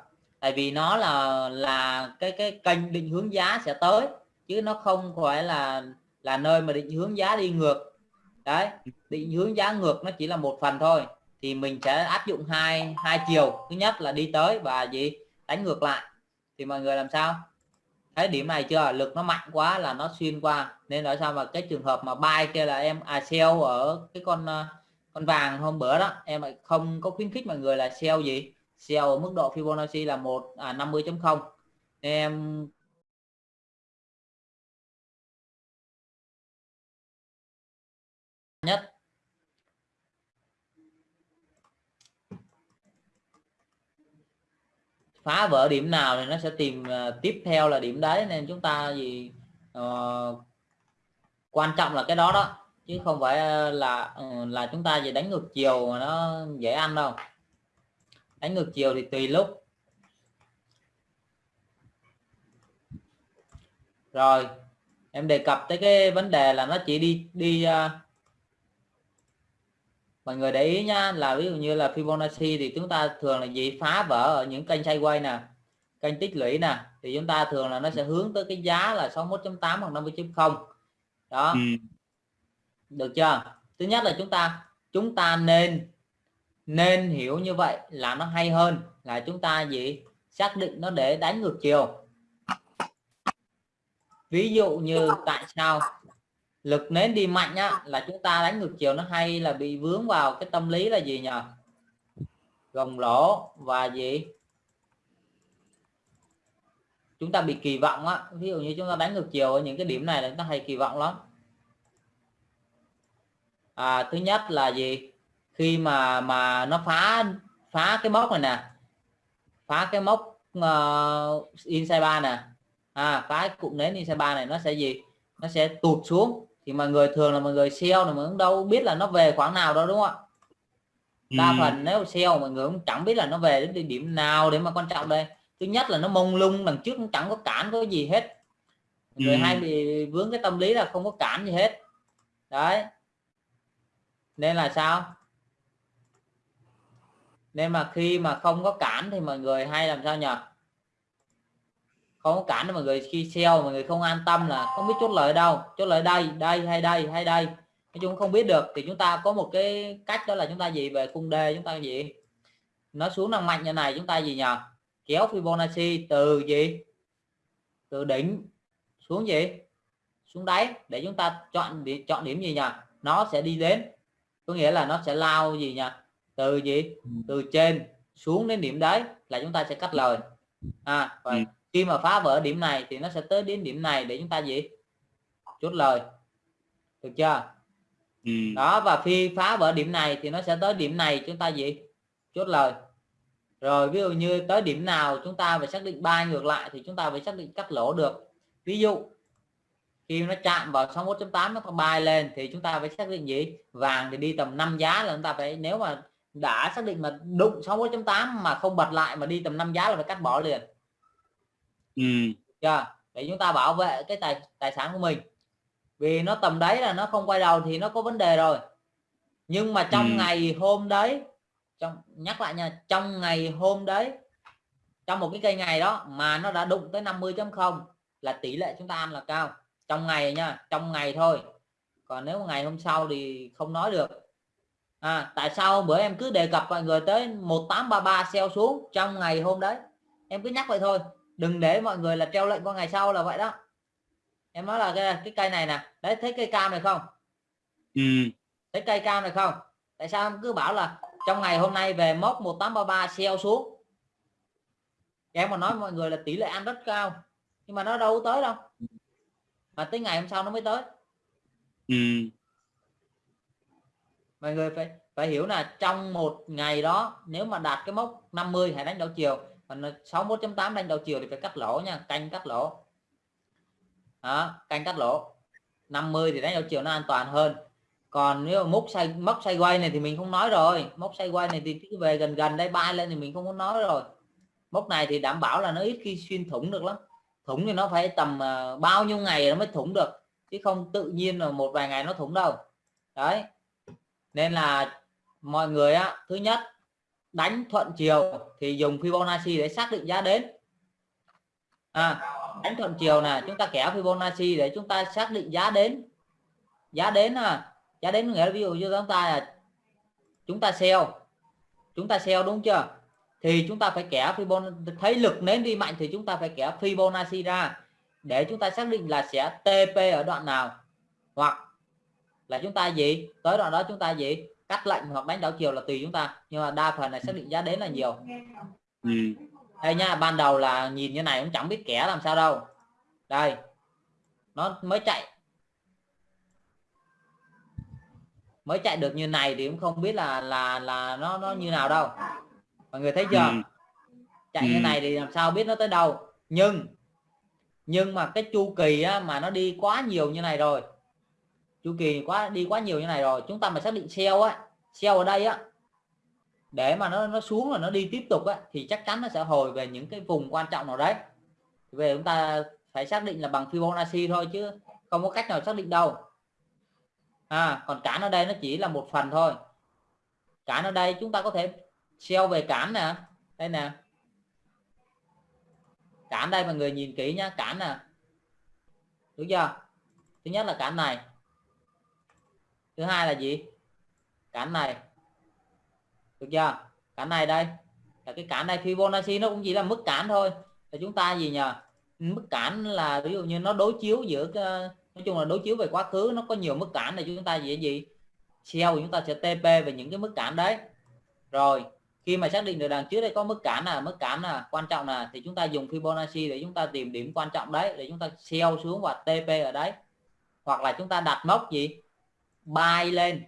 tại vì nó là là cái cái kênh định hướng giá sẽ tới, chứ nó không phải là là nơi mà định hướng giá đi ngược. Đấy, định hướng giá ngược nó chỉ là một phần thôi, thì mình sẽ áp dụng hai hai chiều. Thứ nhất là đi tới và gì? Đánh ngược lại. Thì mọi người làm sao? Thấy điểm này chưa? Lực nó mạnh quá là nó xuyên qua. Nên ở sao mà cái trường hợp mà buy kia là em à sell ở cái con à, con vàng hôm bữa đó, em lại không có khuyến khích mọi người là sell gì? Sell ở mức độ Fibonacci là một à, 50.0 em nhất. Phá vỡ điểm nào thì nó sẽ tìm à, tiếp theo là điểm đấy nên chúng ta gì uh, ờ, quan trọng là cái đó đó. Chứ không phải à, là ừ, là chúng ta gì đánh ngược chiều mà nó dễ ăn đâu đánh ngược chiều thì tùy lúc. Rồi em đề cập tới cái vấn đề là nó chỉ đi đi uh, mọi người để ý nhá là ví dụ như là Fibonacci thì chúng ta thường là gì? Phá vỡ ở những kênh sideways nè kênh tích lũy nè thì chúng ta thường là nó sẽ hướng tới cái giá là 61.8 hoặc 50.0 đó. Ừ. được chưa? Thứ nhất là chúng ta chúng ta nên nên hiểu như vậy là nó hay hơn là chúng ta gì? Xác định nó để đánh ngược chiều. Ví dụ như tại sao lực nến đi mạnh á là chúng ta đánh ngược chiều nó hay là bị vướng vào cái tâm lý là gì nhỉ? Gồng lỗ và gì? Chúng ta bị kỳ vọng á. Ví dụ như chúng ta đánh ngược chiều ở những cái điểm này là chúng ta hay kỳ vọng lắm. À, thứ nhất là gì khi mà mà nó phá phá cái mốc này nè phá cái mốc uh, inside ba nè à phá cái cụm nến inside ba này nó sẽ gì? Nó sẽ tụt xuống. Thì mọi người thường là mọi người sell này mà cũng đâu biết là nó về khoảng nào đâu đúng không ạ? Đa ừ. phần nếu sell mọi người cũng chẳng biết là nó về đến điểm nào để mà quan trọng đây. Thứ nhất là nó mông lung đằng trước cũng chẳng có cản có gì hết. Người ừ. hay bị vướng cái tâm lý là không có cản gì hết. Đấy. Nên là sao nên mà khi mà không có cản thì mọi người hay làm sao nhỉ? Không có cản mọi người khi sell mọi người không an tâm là không biết chốt lời đâu. Chốt lời đây đây, hay đây hay đây. Nói chung không biết được. Thì chúng ta có một cái cách đó là chúng ta gì? Về cung đề chúng ta gì? Nó xuống năng mạnh như này chúng ta gì nhỉ? Kéo Fibonacci từ gì? Từ đỉnh xuống gì? Xuống đáy để chúng ta chọn điểm chọn điểm gì nhỉ? Nó sẽ đi đến. Có nghĩa là nó sẽ lao gì nhỉ? Từ gì? Ừ. từ trên xuống đến điểm đấy là chúng ta sẽ cắt lời. À và ừ. khi mà phá vỡ điểm này thì nó sẽ tới đến điểm này để chúng ta gì? Chốt lời. Được chưa? Ừ. đó và khi phá vỡ điểm này thì nó sẽ tới điểm này chúng ta gì? Chốt lời. Rồi ví dụ như tới điểm nào chúng ta phải xác định ba ngược lại thì chúng ta phải xác định cắt lỗ được. Ví dụ khi nó chạm vào 61.8 nó có bay lên thì chúng ta phải xác định gì? Vàng thì đi tầm 5 giá là chúng ta phải nếu mà đã xác định mà đụng 61.8 mà không bật lại mà đi tầm 5 giá là phải cắt bỏ liền. Ừ. chưa? Để chúng ta bảo vệ cái tài tài sản của mình. Vì nó tầm đấy là nó không quay đầu thì nó có vấn đề rồi. Nhưng mà trong ừ. ngày hôm đấy trong nhắc lại nha trong ngày hôm đấy trong một cái cây ngày đó mà nó đã đụng tới 50.0 là tỷ lệ chúng ta ăn là cao. Trong ngày nha trong ngày thôi. Còn nếu ngày hôm sau thì không nói được à, tại sao bữa em cứ đề cập mọi người tới 1833 sell xuống trong ngày hôm đấy? Em cứ nhắc vậy thôi. Đừng để mọi người là treo lệnh qua ngày sau là vậy đó. Em nói là cái, cái cây này nè. Đấy thấy cây cam này không? Ừ. thấy cây cam này không? Tại sao em cứ bảo là trong ngày hôm nay về mốc 1833 sell xuống? Em mà nói mọi người là tỷ lệ ăn rất cao. Nhưng mà nó đâu tới đâu. Mà tới ngày hôm sau nó mới tới. Ừ mọi người phải phải hiểu là trong một ngày đó nếu mà đạt cái mốc 50 hãy đánh đầu chiều. Còn 61.8 đánh đầu chiều thì phải cắt lỗ nha canh cắt lỗ. Đó, canh cắt lỗ. 50 thì đánh đầu chiều nó an toàn hơn. Còn nếu mốc xoay mốc xoay quay này thì mình không nói rồi. Mốc xoay quay này thì cứ về gần gần đây bay lên thì mình không có nói rồi. Mốc này thì đảm bảo là nó ít khi xuyên thủng được lắm. Thủng thì nó phải tầm à, bao nhiêu ngày nó mới thủng được chứ không tự nhiên là một vài ngày nó thủng đâu. Đấy nên là mọi người á thứ nhất đánh thuận chiều thì dùng Fibonacci để xác định giá đến. À, đánh thuận chiều này chúng ta kéo Fibonacci để chúng ta xác định giá đến. Giá đến à giá đến nghĩa là ví dụ như chúng ta là chúng ta sell chúng ta sell đúng chưa? Thì chúng ta phải kẻ Fibonacci thấy lực nến đi mạnh thì chúng ta phải kẻ Fibonacci ra để chúng ta xác định là sẽ TP ở đoạn nào. Hoặc là chúng ta gì? Tới đoạn đó chúng ta gì? Cắt lệnh hoặc đánh đảo chiều là tùy chúng ta. Nhưng mà đa phần là xác định giá đến là nhiều. Ừ. đây nha ban đầu là nhìn như này cũng chẳng biết kẻ làm sao đâu. Đây. Nó mới chạy. Mới chạy được như này thì cũng không biết là là là nó nó như nào đâu. Mọi người thấy chưa? Ừ. chạy ừ. như này thì làm sao biết nó tới đâu. Nhưng nhưng mà cái chu kỳ á, mà nó đi quá nhiều như này rồi chu kỳ quá, đi quá nhiều như này rồi. Chúng ta mà xác định sell á sell ở đây á, để mà nó nó xuống là nó đi tiếp tục á, thì chắc chắn nó sẽ hồi về những cái vùng quan trọng nào đấy. Về chúng ta phải xác định là bằng Fibonacci thôi chứ không có cách nào xác định đâu. À còn cản ở đây nó chỉ là một phần thôi. Cản ở đây chúng ta có thể sell về cản nè. Đây nè. Cản đây mọi người nhìn kỹ nhá cản nè. Đúng chưa? Thứ nhất là cản này thứ hai là gì? Cản này. Được chưa? Cản này đây. Là cái cản này, Fibonacci nó cũng chỉ là mức cản thôi. Là chúng ta gì nhờ? Mức cản là ví dụ như nó đối chiếu giữa ờ, nói chung là đối chiếu về quá khứ, nó có nhiều mức cản này chúng ta gì? Gì sell chúng ta sẽ TP về những cái mức cản đấy. Rồi, khi mà xác định được đằng trước đây có mức cản là mức cản là quan trọng là thì chúng ta dùng Fibonacci để chúng ta tìm điểm quan trọng đấy, để chúng ta sell xuống và TP ở đấy. Hoặc là chúng ta đặt mốc gì? Bay lên.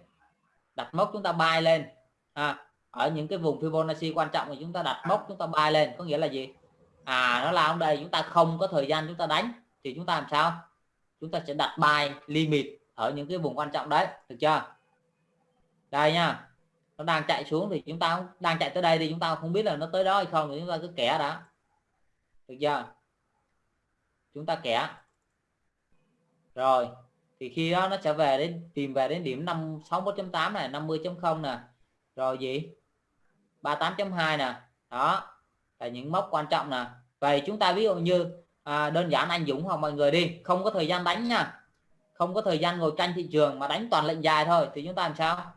Đặt mốc chúng ta bay lên. À, ở những cái vùng Fibonacci quan trọng thì chúng ta đặt mốc chúng ta bay lên có nghĩa là gì? À nó là ở đây chúng ta không có thời gian chúng ta đánh thì chúng ta làm sao? Chúng ta sẽ đặt bài limit ở những cái vùng quan trọng đấy được chưa? Đây nha nó đang chạy xuống thì chúng ta đang chạy tới đây thì chúng ta không biết là nó tới đó hay không thì chúng ta cứ kẻ đã. Được chưa? Chúng ta kẻ. Rồi thì khi đó nó sẽ về đến tìm về đến điểm 5 61.8 này 50.0 nè. Rồi gì? 38.2 nè. Đó là những mốc quan trọng nè. Vậy chúng ta ví dụ như à, đơn giản anh Dũng hoặc mọi người đi không có thời gian đánh nha. Không có thời gian ngồi canh thị trường mà đánh toàn lệnh dài thôi thì chúng ta làm sao?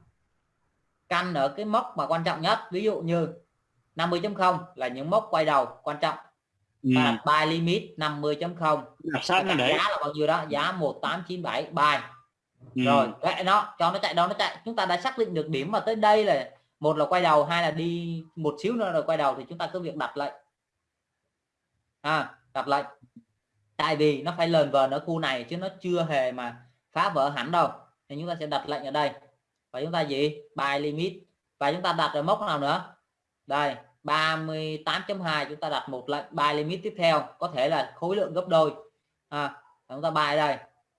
Canh ở cái mốc mà quan trọng nhất ví dụ như 50.0 là những mốc quay đầu quan trọng ừ. và buy limit 50.0 giá là bao nhiêu đó? Giá 1897 buy ừ. rồi vậy nó cho nó chạy đâu nó chạy. Chúng ta đã xác định được điểm mà tới đây là một là quay đầu hai là đi một xíu nữa rồi quay đầu thì chúng ta cứ việc đặt lệnh. À, đặt lệnh. Tại vì nó phải lờn vờn ở khu này chứ nó chưa hề mà phá vỡ hẳn đâu. Thì chúng ta sẽ đặt lệnh ở đây. Và chúng ta gì? Buy limit. Và chúng ta đặt ở mốc nào nữa? Đây 38.2 chúng ta đặt một lệnh buy limit tiếp theo có thể là khối lượng gấp đôi. À, chúng ta buy đây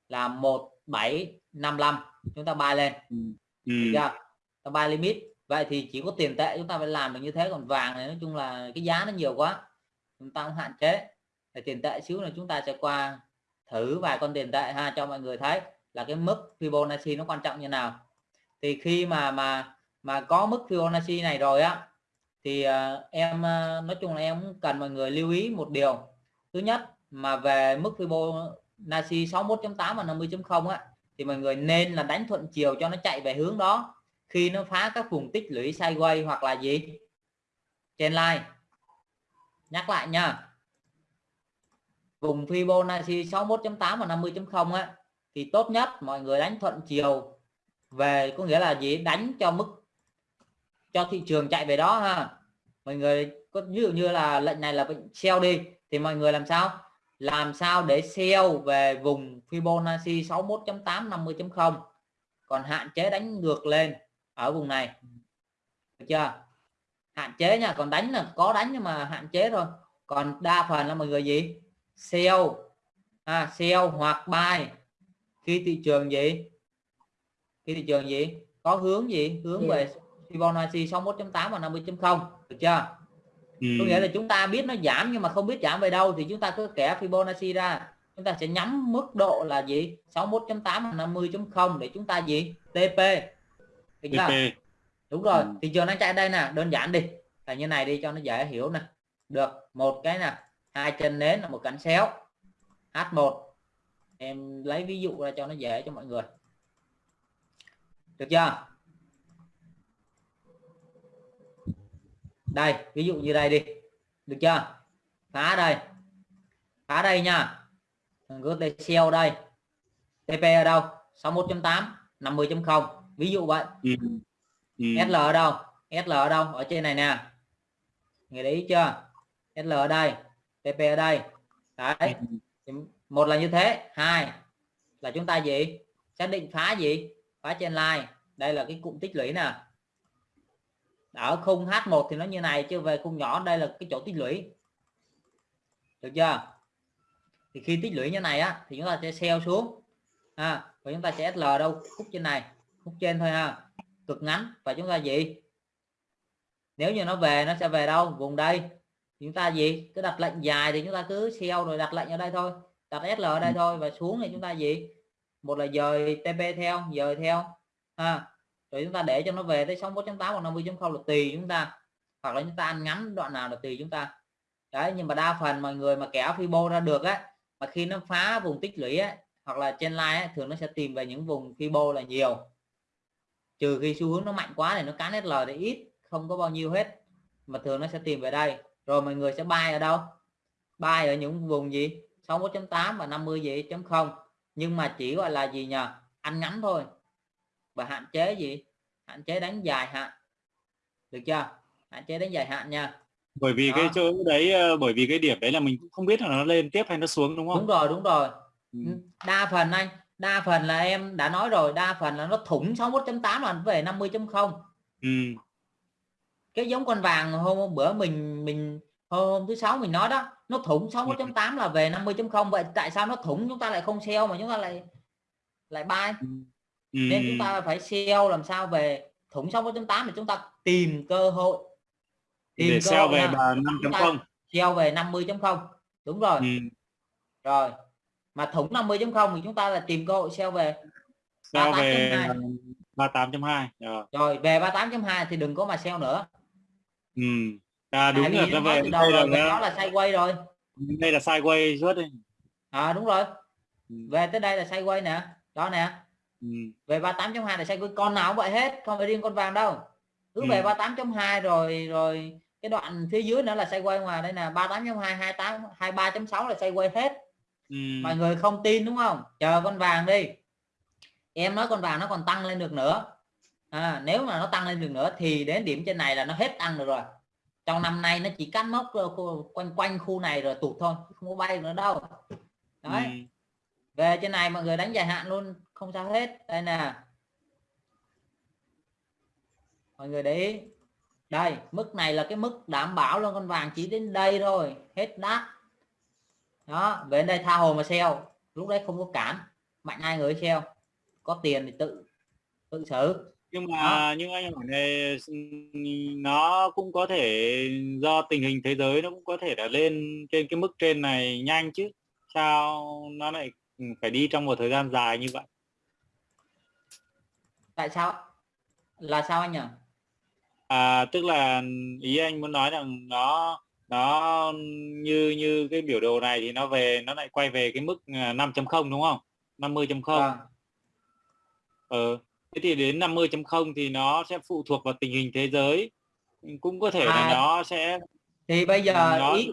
là 1755 chúng ta buy lên. Ừ. ừ. ta buy limit. Vậy thì chỉ có tiền tệ chúng ta phải làm được như thế còn vàng này nói chung là cái giá nó nhiều quá chúng ta cũng hạn chế. Để tiền tệ xíu là chúng ta sẽ qua thử vài con tiền tệ ha cho mọi người thấy là cái mức Fibonacci nó quan trọng như nào. Thì khi mà mà mà có mức Fibonacci này rồi á thì uh, em uh, nói chung là em cần mọi người lưu ý một điều. Thứ nhất mà về mức Fibonacci 61.8 và 50.0 á thì mọi người nên là đánh thuận chiều cho nó chạy về hướng đó khi nó phá các vùng tích lũy sideways hoặc là gì? Trên line. Nhắc lại nha. Vùng Fibonacci 61.8 và 50.0 á thì tốt nhất mọi người đánh thuận chiều về có nghĩa là gì? Đánh cho mức cho thị trường chạy về đó ha. Mọi người có ví dụ như là lệnh này là bệnh sell đi thì mọi người làm sao? Làm sao để sell về vùng Fibonacci 61.8 50.0 còn hạn chế đánh ngược lên ở vùng này. Được chưa? Hạn chế nha còn đánh là có đánh nhưng mà hạn chế thôi. Còn đa phần là mọi người gì? Sell à, sell hoặc buy. Khi thị trường gì? Khi thị trường gì? Có hướng gì? Hướng về Fibonacci 61.8 và 50.0 được chưa? Ừ. có nghĩa là chúng ta biết nó giảm nhưng mà không biết giảm về đâu thì chúng ta cứ kẻ Fibonacci ra. Chúng ta sẽ nhắm mức độ là gì? 61.8 và 50.0 để chúng ta gì? TP được chưa? đúng rồi. Ừ. thị trường đang chạy đây nè đơn giản đi. Là như này đi cho nó dễ hiểu nè. Được một cái nè. Hai chân nến là một cánh xéo. H1 em lấy ví dụ ra cho nó dễ cho mọi người. Được chưa đây ví dụ như đây đi. Được chưa? Phá đây. Phá đây nha. Cứ đây sell đây. TP ở đâu? 61.8 50.0 ví dụ vậy. Ừ. Ừ. SL ở đâu? SL ở đâu? Ở trên này nè. Người để ý chưa? SL ở đây TP ở đây. Đấy. Ừ. một là như thế. Hai là chúng ta gì? Xác định phá gì? Phá trên line. Đây là cái cụm tích lũy nè ở khung H1 thì nó như này chứ về khung nhỏ đây là cái chỗ tích lũy. Được chưa? Thì khi tích lũy như này á thì chúng ta sẽ sell xuống. À, và chúng ta sẽ SL đâu? Khúc trên này khúc trên thôi ha. Cực ngắn. Và chúng ta gì? Nếu như nó về nó sẽ về đâu? Vùng đây. Chúng ta gì? Cứ đặt lệnh dài thì chúng ta cứ sell rồi đặt lệnh ở đây thôi. Đặt SL ở đây thôi và xuống thì chúng ta gì? Một là dời TP theo dời theo. Ha rồi chúng ta để cho nó về tới 61.8 hoặc 50.0 là tùy chúng ta. Hoặc là chúng ta ăn ngắn đoạn nào là tùy chúng ta. Đấy nhưng mà đa phần mọi người mà kéo Fibo ra được á mà khi nó phá vùng tích lũy á hoặc là trên line á, thường nó sẽ tìm về những vùng Fibo là nhiều. Trừ khi xu hướng nó mạnh quá thì nó cán SL thì ít không có bao nhiêu hết. Mà thường nó sẽ tìm về đây. Rồi mọi người sẽ bay ở đâu? Bay ở những vùng gì? 61.8 và 50 gì? Chấm không. Nhưng mà chỉ gọi là gì nhờ? Ăn ngắn thôi và hạn chế gì? Hạn chế đánh dài hạn. Được chưa? Hạn chế đánh dài hạn nha. Bởi vì Đó. cái chỗ đấy ờ, bởi vì cái điểm đấy là mình cũng không biết là nó lên tiếp hay nó xuống đúng không? Đúng rồi đúng rồi. Ừ. đa phần anh đa phần là em đã nói rồi đa phần là nó thủng 61.8 là về 50.0 ừ. cái giống con vàng hôm, hôm bữa mình mình hôm thứ sáu mình nói đó nó thủng 61.8 là về 50.0 vậy tại sao nó thủng chúng ta lại không sell mà chúng ta lại lại buy ừ. nên chúng ta phải sell làm sao về thủng 61.8 thì chúng ta tìm cơ hội. Tìm để sell về 5.0 sell về 50.0 đúng rồi. Ừ. rồi. Mà thủng 50.0 thì chúng ta là tìm cơ hội sell về sell về 38.2 rồi. rồi về 38.2 thì đừng có mà sell nữa. Ừ. à đúng rồi nó về đây là nó là sideways rồi. Đây là sideways suốt đi. À đúng rồi. Ừ. về tới đây là sideways nè. Đó nè ừ. về 38.2 là sideways con nào cũng vậy hết không phải riêng con vàng đâu. Cứ ừ. về 38.2 rồi rồi cái đoạn phía dưới nữa là sideways ngoài đây nè 38.2 28 23.6 là sideways hết. Ừ. mọi người không tin đúng không? Chờ con vàng đi. Em nói con vàng nó còn tăng lên được nữa. À, nếu mà nó tăng lên được nữa thì đến điểm trên này là nó hết tăng được rồi. Trong năm nay nó chỉ cắt mốc quanh quanh khu này rồi tụt thôi không có bay nữa đâu. Đấy. Ừ. về trên này mọi người đánh dài hạn luôn không sao hết. Đây nè. Mọi người để ý. Đây mức này là cái mức đảm bảo luôn con vàng chỉ đến đây thôi. Hết đắt. Đó về đây tha hồ mà sell lúc đấy không có cản. Mạnh ai người sell có tiền thì tự tự xử nhưng mà đó. nhưng anh hỏi này nó cũng có thể do tình hình thế giới nó cũng có thể là lên trên cái mức trên này nhanh chứ. Sao nó lại phải đi trong một thời gian dài như vậy tại sao là sao anh nhỉ? À tức là ý anh muốn nói rằng nó nó như như cái biểu đồ này thì nó về nó lại quay về cái mức 5.0 à, đúng không? 50.0 à. ờ thế thì đến 50.0 thì nó sẽ phụ thuộc vào tình hình thế giới. Cũng có thể à, là nó sẽ thì bây giờ nó... ý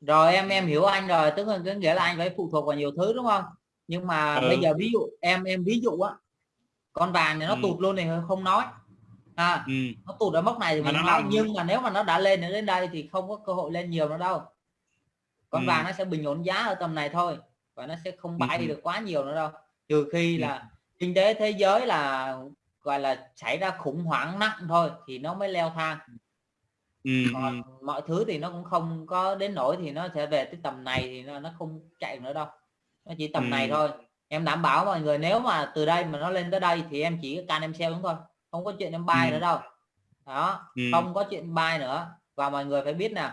rồi em em hiểu anh rồi tức là nghĩa là anh phải phụ thuộc vào nhiều thứ đúng không? Nhưng mà ừ. bây giờ ví dụ em em ví dụ á con vàng này nó ừ. tụt luôn thì không nói à, ừ. nó tụt ở mốc này thì mình nói làm... nhưng mà nếu mà nó đã lên đến đây thì không có cơ hội lên nhiều nữa đâu con ừ. vàng nó sẽ bình ổn giá ở tầm này thôi và nó sẽ không bay ừ. được quá nhiều nữa đâu trừ khi ừ. là kinh tế thế giới là gọi là xảy ra khủng hoảng nặng thôi thì nó mới leo thang ừ. còn mọi thứ thì nó cũng không có đến nỗi thì nó sẽ về tới tầm này thì nó, nó không chạy nữa đâu nó chỉ tầm ừ. này thôi em đảm bảo mọi người nếu mà từ đây mà nó lên tới đây thì em chỉ can em sell đúng thôi. Không có chuyện em buy ừ. nữa đâu. Đó ừ. không có chuyện buy nữa. Và mọi người phải biết nè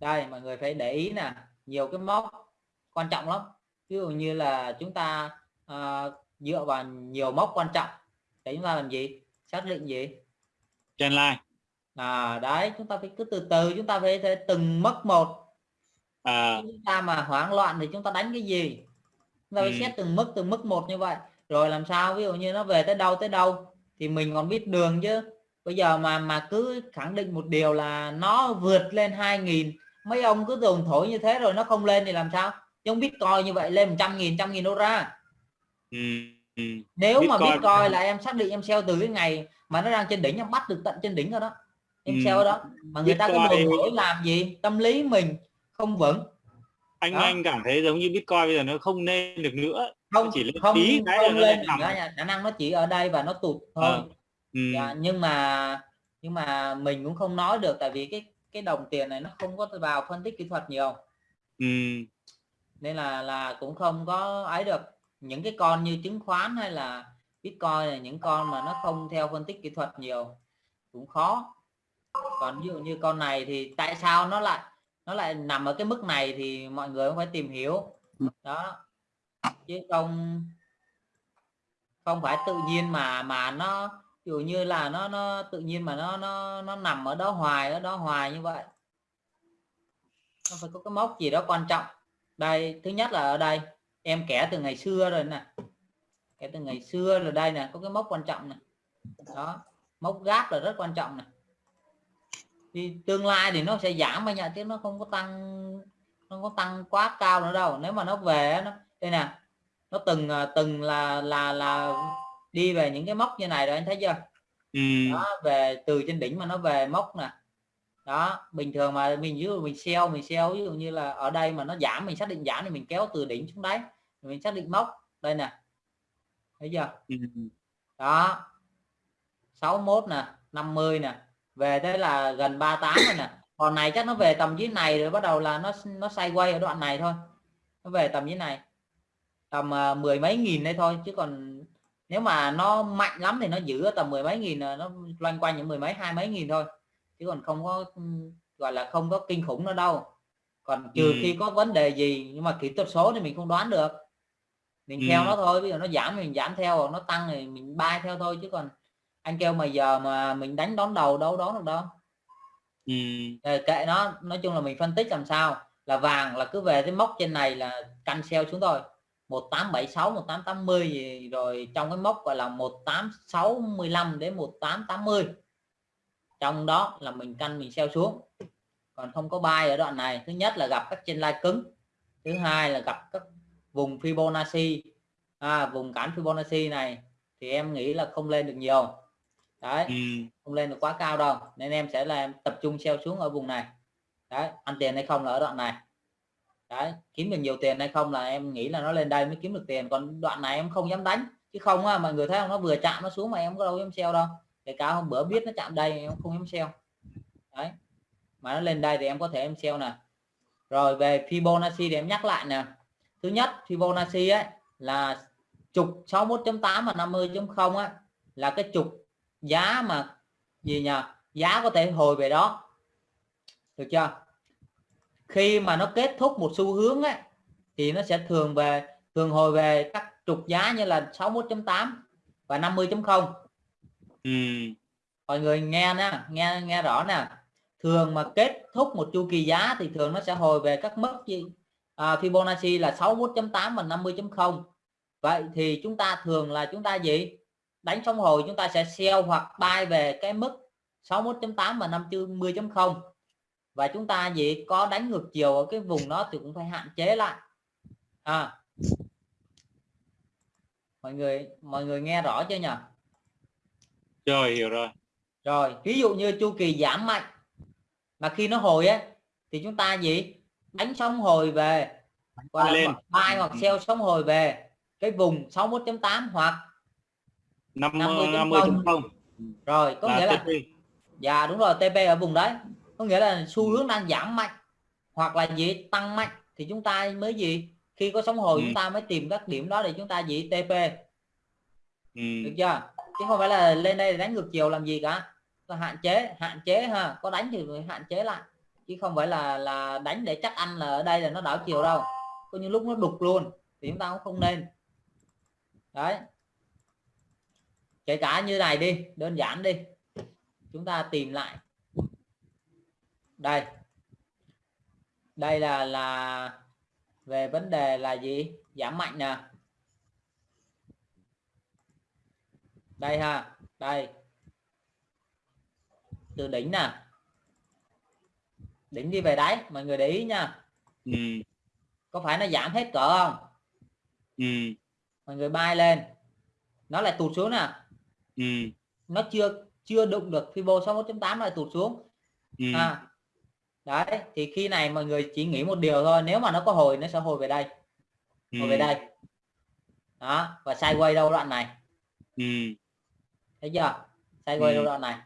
đây mọi người phải để ý nè nhiều cái mốc quan trọng lắm. Ví dụ như là chúng ta uh, dựa vào nhiều mốc quan trọng để chúng ta làm gì? Xác định gì? Trend line. À đấy chúng ta phải cứ từ từ chúng ta phải từng mất một. À. chúng ta mà hoảng loạn thì chúng ta đánh cái gì ta phải ừ. xét từng mức từng mức một như vậy rồi làm sao ví dụ như nó về tới đâu tới đâu thì mình còn biết đường chứ bây giờ mà mà cứ khẳng định một điều là nó vượt lên 2.000 mấy ông cứ dồn thổi như thế rồi nó không lên thì làm sao không biết coi như vậy lên 100 nghìn trăm nghìn đô ra ừ, ừ. nếu Bitcoin. mà biết coi là em xác định em sell từ cái ngày mà nó đang trên đỉnh em bắt được tận trên đỉnh rồi đó em ừ. sell đó mà người Bitcoin. ta cứ đồn thổi làm gì tâm lý mình không vững anh đó. anh cảm thấy giống như Bitcoin bây giờ nó không nên được nữa không chỉ lên không, tí cái không lên nữa khả năng nó chỉ ở đây và nó tụt thôi à. ừ. dạ, nhưng mà nhưng mà mình cũng không nói được tại vì cái cái đồng tiền này nó không có vào phân tích kỹ thuật nhiều ừ. nên là là cũng không có ấy được những cái con như chứng khoán hay là Bitcoin là những con mà nó không theo phân tích kỹ thuật nhiều cũng khó còn ví dụ như con này thì tại sao nó lại nó lại nằm ở cái mức này thì mọi người cũng phải tìm hiểu. Ừ. đó. Chứ không không phải tự nhiên mà mà nó dụ như là nó nó tự nhiên mà nó nó nó nằm ở đó hoài ở đó hoài như vậy. Nó phải có cái mốc gì đó quan trọng. Đây thứ nhất là ở đây em kẻ từ ngày xưa rồi nè. Kẻ từ ngày xưa rồi đây nè có cái mốc quan trọng này đó mốc gáp là rất quan trọng này thì tương lai thì nó sẽ giảm mà nhận chứ nó không có tăng nó có tăng quá cao nữa đâu. Nếu mà nó về nó đây nè nó từng à, từng là là là đi về những cái mốc như này rồi anh thấy chưa? Ừ. đó về từ trên đỉnh mà nó về mốc nè. Đó bình thường mà mình ví dụ mình sell mình sell ví dụ như là ở đây mà nó giảm mình xác định giảm thì mình kéo từ đỉnh xuống đáy mình xác định mốc. Đây nè. Thấy chưa? Ừ. đó. 61 nè 50 nè về tới là gần 38 rồi nè. Còn này chắc nó về tầm dưới này rồi bắt đầu là nó nó xoay quay ở đoạn này thôi. Nó về tầm dưới này. Tầm uh, mười mấy nghìn đây thôi chứ còn nếu mà nó mạnh lắm thì nó giữ ở tầm mười mấy nghìn nó loanh quanh những mười mấy hai mấy nghìn thôi. Chứ còn không có gọi là không có kinh khủng nữa đâu. Còn trừ ừ. khi có vấn đề gì nhưng mà kỹ thuật số thì mình không đoán được. Mình ừ. theo nó thôi bây giờ nó giảm mình giảm theo nó tăng thì mình bay theo thôi chứ còn anh kêu mà giờ mà mình đánh đón đầu đâu đón được đâu. Ừ. kệ nó nói chung là mình phân tích làm sao. Là vàng là cứ về cái mốc trên này là canh sell xuống thôi. 1876 1880 gì rồi trong cái mốc gọi là 1865 đến 1880 trong đó là mình canh mình sell xuống. Còn không có bay ở đoạn này. Thứ nhất là gặp các trên lai cứng. Thứ hai là gặp các vùng Fibonacci. À, vùng cản Fibonacci này thì em nghĩ là không lên được nhiều đấy ừ. không lên được quá cao đâu nên em sẽ là tập trung sell xuống ở vùng này. Đấy ăn tiền hay không là ở đoạn này. Đấy kiếm được nhiều tiền hay không là em nghĩ là nó lên đây mới kiếm được tiền còn đoạn này em không dám đánh. Chứ không á mọi người thấy không nó vừa chạm nó xuống mà em có đâu em sell đâu. Kể cả hôm bữa biết nó chạm đây em không em sell đấy mà nó lên đây thì em có thể em sell nè. Rồi về Fibonacci thì em nhắc lại nè. Thứ nhất Fibonacci ấy là trục 61.8 và 50.0 á là cái trục giá mà gì nhỉ giá có thể hồi về đó. Được chưa? Khi mà nó kết thúc một xu hướng ấy, thì nó sẽ thường về thường hồi về các trục giá như là 61.8 và 50.0 ừ. mọi người nghe nè nghe nghe rõ nè. Thường mà kết thúc một chu kỳ giá thì thường nó sẽ hồi về các mức gì? À, Fibonacci là 61.8 và 50.0 vậy thì chúng ta thường là chúng ta gì đánh xong hồi chúng ta sẽ sell hoặc buy về cái mức 61.8 và 50.0 và chúng ta gì có đánh ngược chiều ở cái vùng đó thì cũng phải hạn chế lại. À. Mọi người mọi người nghe rõ chưa nhỉ? Rồi hiểu rồi. Rồi ví dụ như chu kỳ giảm mạnh mà khi nó hồi á thì chúng ta gì đánh xong hồi về gọi lên. buy hoặc sell xong hồi về cái vùng 61.8 hoặc 50 50.0 rồi có nghĩa là TP. dạ đúng rồi TP ở vùng đấy. Có nghĩa là xu hướng đang giảm mạnh hoặc là gì tăng mạnh thì chúng ta mới gì? Khi có sóng hồi ừ. chúng ta mới tìm các điểm đó để chúng ta gì TP ừ. được chưa? Chứ không phải là lên đây đánh ngược chiều làm gì cả. Có hạn chế hạn chế ha. Có đánh thì phải hạn chế lại. Chứ không phải là là đánh để chắc ăn là ở đây là nó đảo chiều đâu. Có những lúc nó đục luôn thì chúng ta cũng không nên. Đấy kể cả như này đi đơn giản đi. Chúng ta tìm lại. Đây. Đây là là về vấn đề là gì? Giảm mạnh nè. Đây ha đây. Từ đỉnh nè. Đỉnh đi về đáy mọi người để ý nha. Ừ. có phải nó giảm hết cỡ không? Ừ. mọi người bay lên. Nó lại tụt xuống nè ừ. nó chưa chưa đụng được Fibo 61.8 lại tụt xuống ừ. à, đấy thì khi này mọi người chỉ nghĩ một điều thôi nếu mà nó có hồi nó sẽ hồi về đây hồi ừ. về đây đó và sideways đâu đoạn này ừ. thấy chưa sideways ừ. đâu đoạn này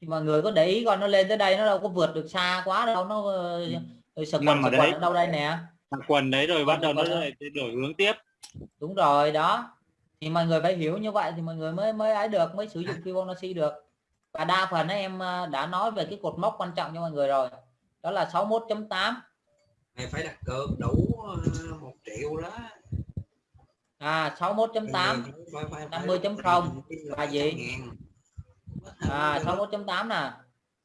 thì mọi người có để ý coi nó lên tới đây nó đâu có vượt được xa quá đâu nó ừ. sực quần, ở đấy. đâu đây nè quần đấy rồi bắt đầu nó đổi hướng tiếp đúng rồi đó thì mọi người phải hiểu như vậy thì mọi người mới mới ấy được mới sử dụng Fibonacci được. Và đa phần em ờ, đã nói về cái cột mốc quan trọng cho mọi người rồi. Đó là 61.8 mày phải đặt cược đủ ờ, một triệu đó. À 61.8 50.0 là gì? à 61.8 nè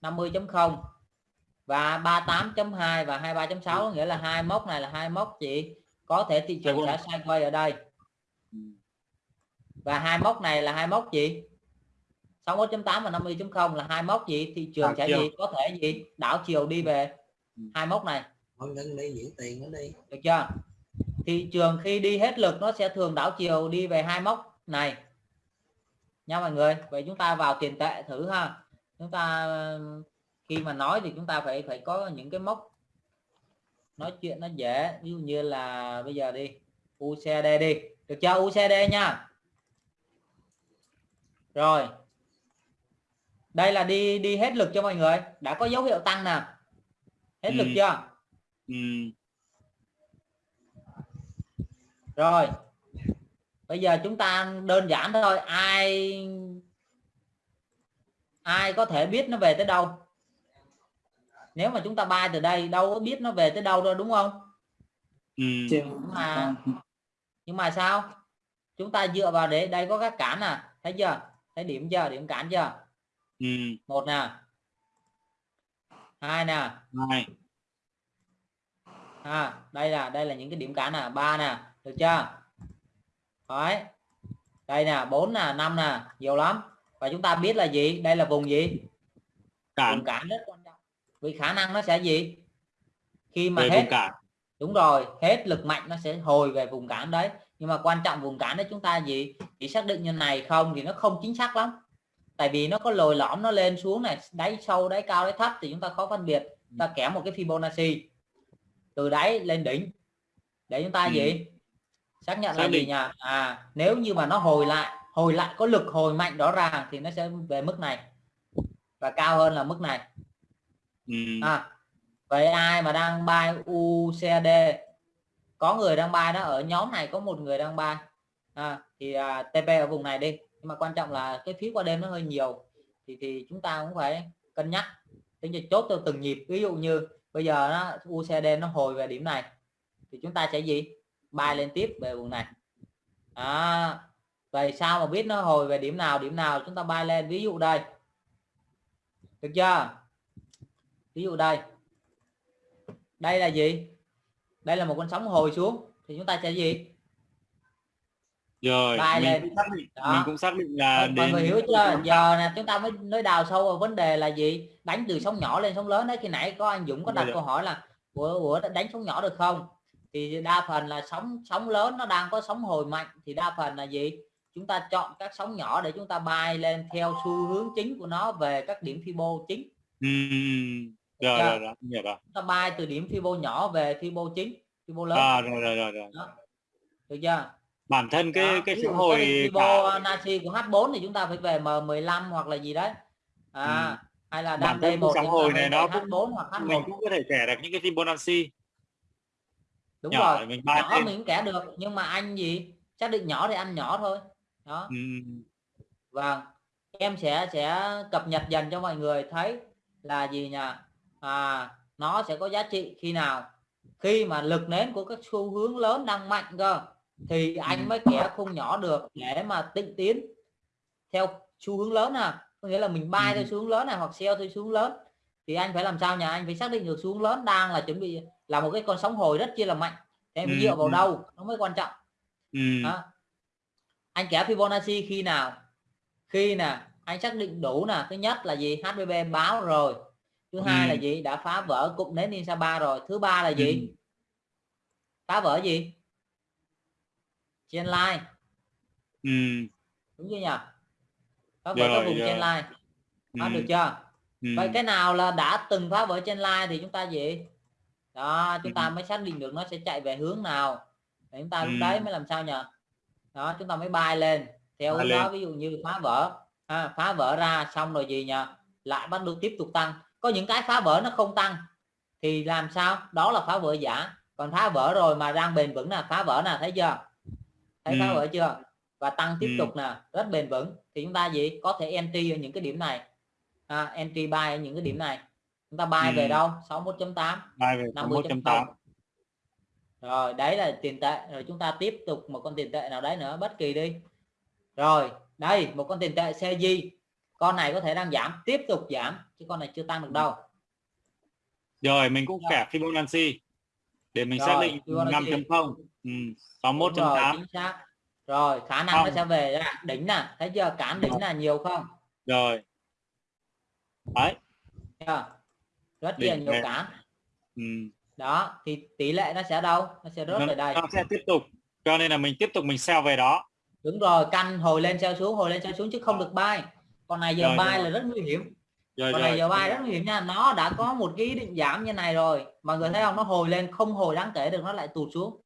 50.0 và 38.2 và 23.6 nghĩa là hai mốc này là hai mốc chị có thể thị trường sẽ sideways ở đây và hai mốc này là hai mốc gì? 61.8 và 50.0 là hai mốc gì? Thị trường sẽ gì? Có thể gì? Đảo chiều đi về. Ừ. hai mốc này. Đi diễn tiền nó đi. Được chưa? Thị trường khi đi hết lực nó sẽ thường đảo chiều đi về hai mốc này. Nha mọi người vậy chúng ta vào tiền tệ thử ha. Chúng ta khi mà nói thì chúng ta phải phải có những cái mốc. Nói chuyện nó dễ ví dụ như là bây giờ đi UCD đi. Được chưa? UCD nha rồi. Đây là đi đi hết lực cho mọi người. Đã có dấu hiệu tăng nè. Hết ừ. lực chưa? Ừ. rồi. Bây giờ chúng ta đơn giản thôi. Ai ai có thể biết nó về tới đâu? Nếu mà chúng ta bay từ đây đâu có biết nó về tới đâu đâu đúng không? Ừ. nhưng mà nhưng mà sao? Chúng ta dựa vào để đây có các cản à. Thấy chưa thấy điểm chưa? Điểm cản chưa? Ừ. một nè. Hai nè. Hai. À, đây là đây là những cái điểm cản nè. Ba nè. Được chưa? Đấy. đây nè bốn nè năm nè. Nhiều lắm. Và chúng ta biết là gì? Đây là vùng gì? Cản. vùng cản rất quan trọng. Vì khả năng nó sẽ gì? Khi mà về hết cản. đúng rồi. Hết lực mạnh nó sẽ hồi về vùng cản đấy nhưng mà quan trọng vùng cản đấy chúng ta gì? Chỉ xác định như này không thì nó không chính xác lắm. Tại vì nó có lồi lõm nó lên xuống này đáy sâu đáy cao đáy thấp thì chúng ta khó phân biệt. Ta kém một cái Fibonacci. Từ đáy lên đỉnh. Để chúng ta ừ. gì xác nhận xác là định. gì nha à nếu như mà nó hồi lại hồi lại có lực hồi mạnh rõ ràng thì nó sẽ về mức này. Và cao hơn là mức này. Ừ. à vậy ai mà đang buy UCD có người đang buy đó ở nhóm này có một người đang buy à, thì à, TP ở vùng này đi. Nhưng mà quan trọng là cái phí qua đêm nó hơi nhiều. Thì thì chúng ta cũng phải cân nhắc. Tính cho chốt theo từng nhịp. Ví dụ như bây giờ nó UCD nó hồi về điểm này thì chúng ta sẽ gì? Bay lên tiếp về vùng này. À, vậy sao mà biết nó hồi về điểm nào? Điểm nào chúng ta bay lên? Ví dụ đây. Được chưa? Ví dụ đây. Đây là gì? Đây là một con sóng hồi xuống. Thì chúng ta sẽ gì? Rồi mình lên cũng xác định, mình cũng xác định là mọi đến... người hiểu chưa? Giờ nè chúng ta mới nói đào sâu vào vấn đề là gì? Đánh từ sóng nhỏ lên sóng lớn đấy. Khi nãy có anh Dũng có đặt câu hỏi là của của đánh sóng nhỏ được không? Thì đa phần là sóng sóng lớn nó đang có sóng hồi mạnh. Thì đa phần là gì? Chúng ta chọn các sóng nhỏ để chúng ta bay lên theo xu hướng chính của nó về các điểm Fibo chính. Rồi, rồi, rồi, rồi, rồi. chúng ta bay từ điểm Fibo nhỏ về Fibo chính Fibo lớn à, rồi, rồi, rồi, rồi. Đó. được chưa bản thân cái đó. cái phản hồi Fibo cả... Nazi của H4 thì chúng ta phải về M15 hoặc là gì đấy à ừ. hay là bản thân một phản hồi này nó cũng H4 hoặc H1 mình cũng có thể kể được những cái Fibonacci đúng nhỏ, rồi mình nhỏ lên. mình cũng kẻ được nhưng mà anh gì xác định nhỏ thì ăn nhỏ thôi đó ừ. và em sẽ sẽ cập nhật dần cho mọi người thấy là gì nhỉ à, nó sẽ có giá trị khi nào? Khi mà lực nến của các xu hướng lớn đang mạnh cơ thì anh mới kẻ khung nhỏ được để mà tịnh tiến theo xu hướng lớn à có nghĩa là mình bay ừ. theo xu hướng lớn này hoặc sell theo xu hướng lớn. Thì anh phải làm sao nhà anh phải xác định được xu hướng lớn đang là chuẩn bị là một cái con sóng hồi rất chi là mạnh. Em ừ. dựa vào ừ. đâu? Nó mới quan trọng. Ừ. đó. anh kéo Fibonacci khi nào? Khi nè anh xác định đủ nè. Thứ nhất là gì? HBB báo rồi thứ ừ. hai là gì? Đã phá vỡ cụm nến 3 rồi. Thứ ba là gì? Ừ. phá vỡ gì? Trên line. Ừ. đúng chưa nhỉ? Phá vỡ cái vùng trên line. Ừ. được chưa? Ừ. vậy cái nào là đã từng phá vỡ trên line thì chúng ta gì? Đó chúng ta mới xác định được nó sẽ chạy về hướng nào. Để chúng ta lúc đấy mới làm sao nhỉ? Đó chúng ta mới bay lên. Theo bay đó lên. ví dụ như phá vỡ. À, phá vỡ ra xong rồi gì nhỉ? Lại bắt đầu tiếp tục tăng có những cái phá vỡ nó không tăng thì làm sao? Đó là phá vỡ giả. Còn phá vỡ rồi mà đang bền vững là phá vỡ nè thấy chưa? Thấy Ừ. phá vỡ chưa? Và tăng tiếp Ừ. tục nè rất bền vững. Thì chúng ta gì? Có thể entry ở những cái điểm này. À, entry buy ở những cái điểm này. Chúng ta buy về Ừ. đâu? 61.8 Bài về 50.0 61.8 rồi đấy là tiền tệ. Rồi chúng ta tiếp tục một con tiền tệ nào đấy nữa bất kỳ đi. Rồi đây một con tiền tệ CJ con này có thể đang giảm tiếp tục giảm chứ con này chưa tăng được đâu. Rồi mình cũng kẻ Fibonacci để mình Rồi, xác định Fibonacci. 5.0 ừ, Đúng rồi, 61.8 chính xác. Rồi khả năng nó Không. sẽ về ra đỉnh nè thấy chưa? Cản đỉnh là nhiều không? Rồi. Đấy. Chưa? rất là Đỉnh nhiều về. cản ừ. đó thì tỷ lệ nó sẽ đâu? Nó sẽ rớt nó, về đây. nó sẽ tiếp tục. Cho nên là mình tiếp tục mình sell về đó. Đúng rồi canh hồi lên treo xuống hồi lên treo xuống chứ không được bay còn này giờ Rồi, bay rồi. là rất nguy hiểm. Rồi còn rồi này giờ bay rất nguy hiểm nha. Nó đã có một cái định giảm như này rồi mọi người thấy không? Nó hồi lên không hồi đáng kể được nó lại tụt xuống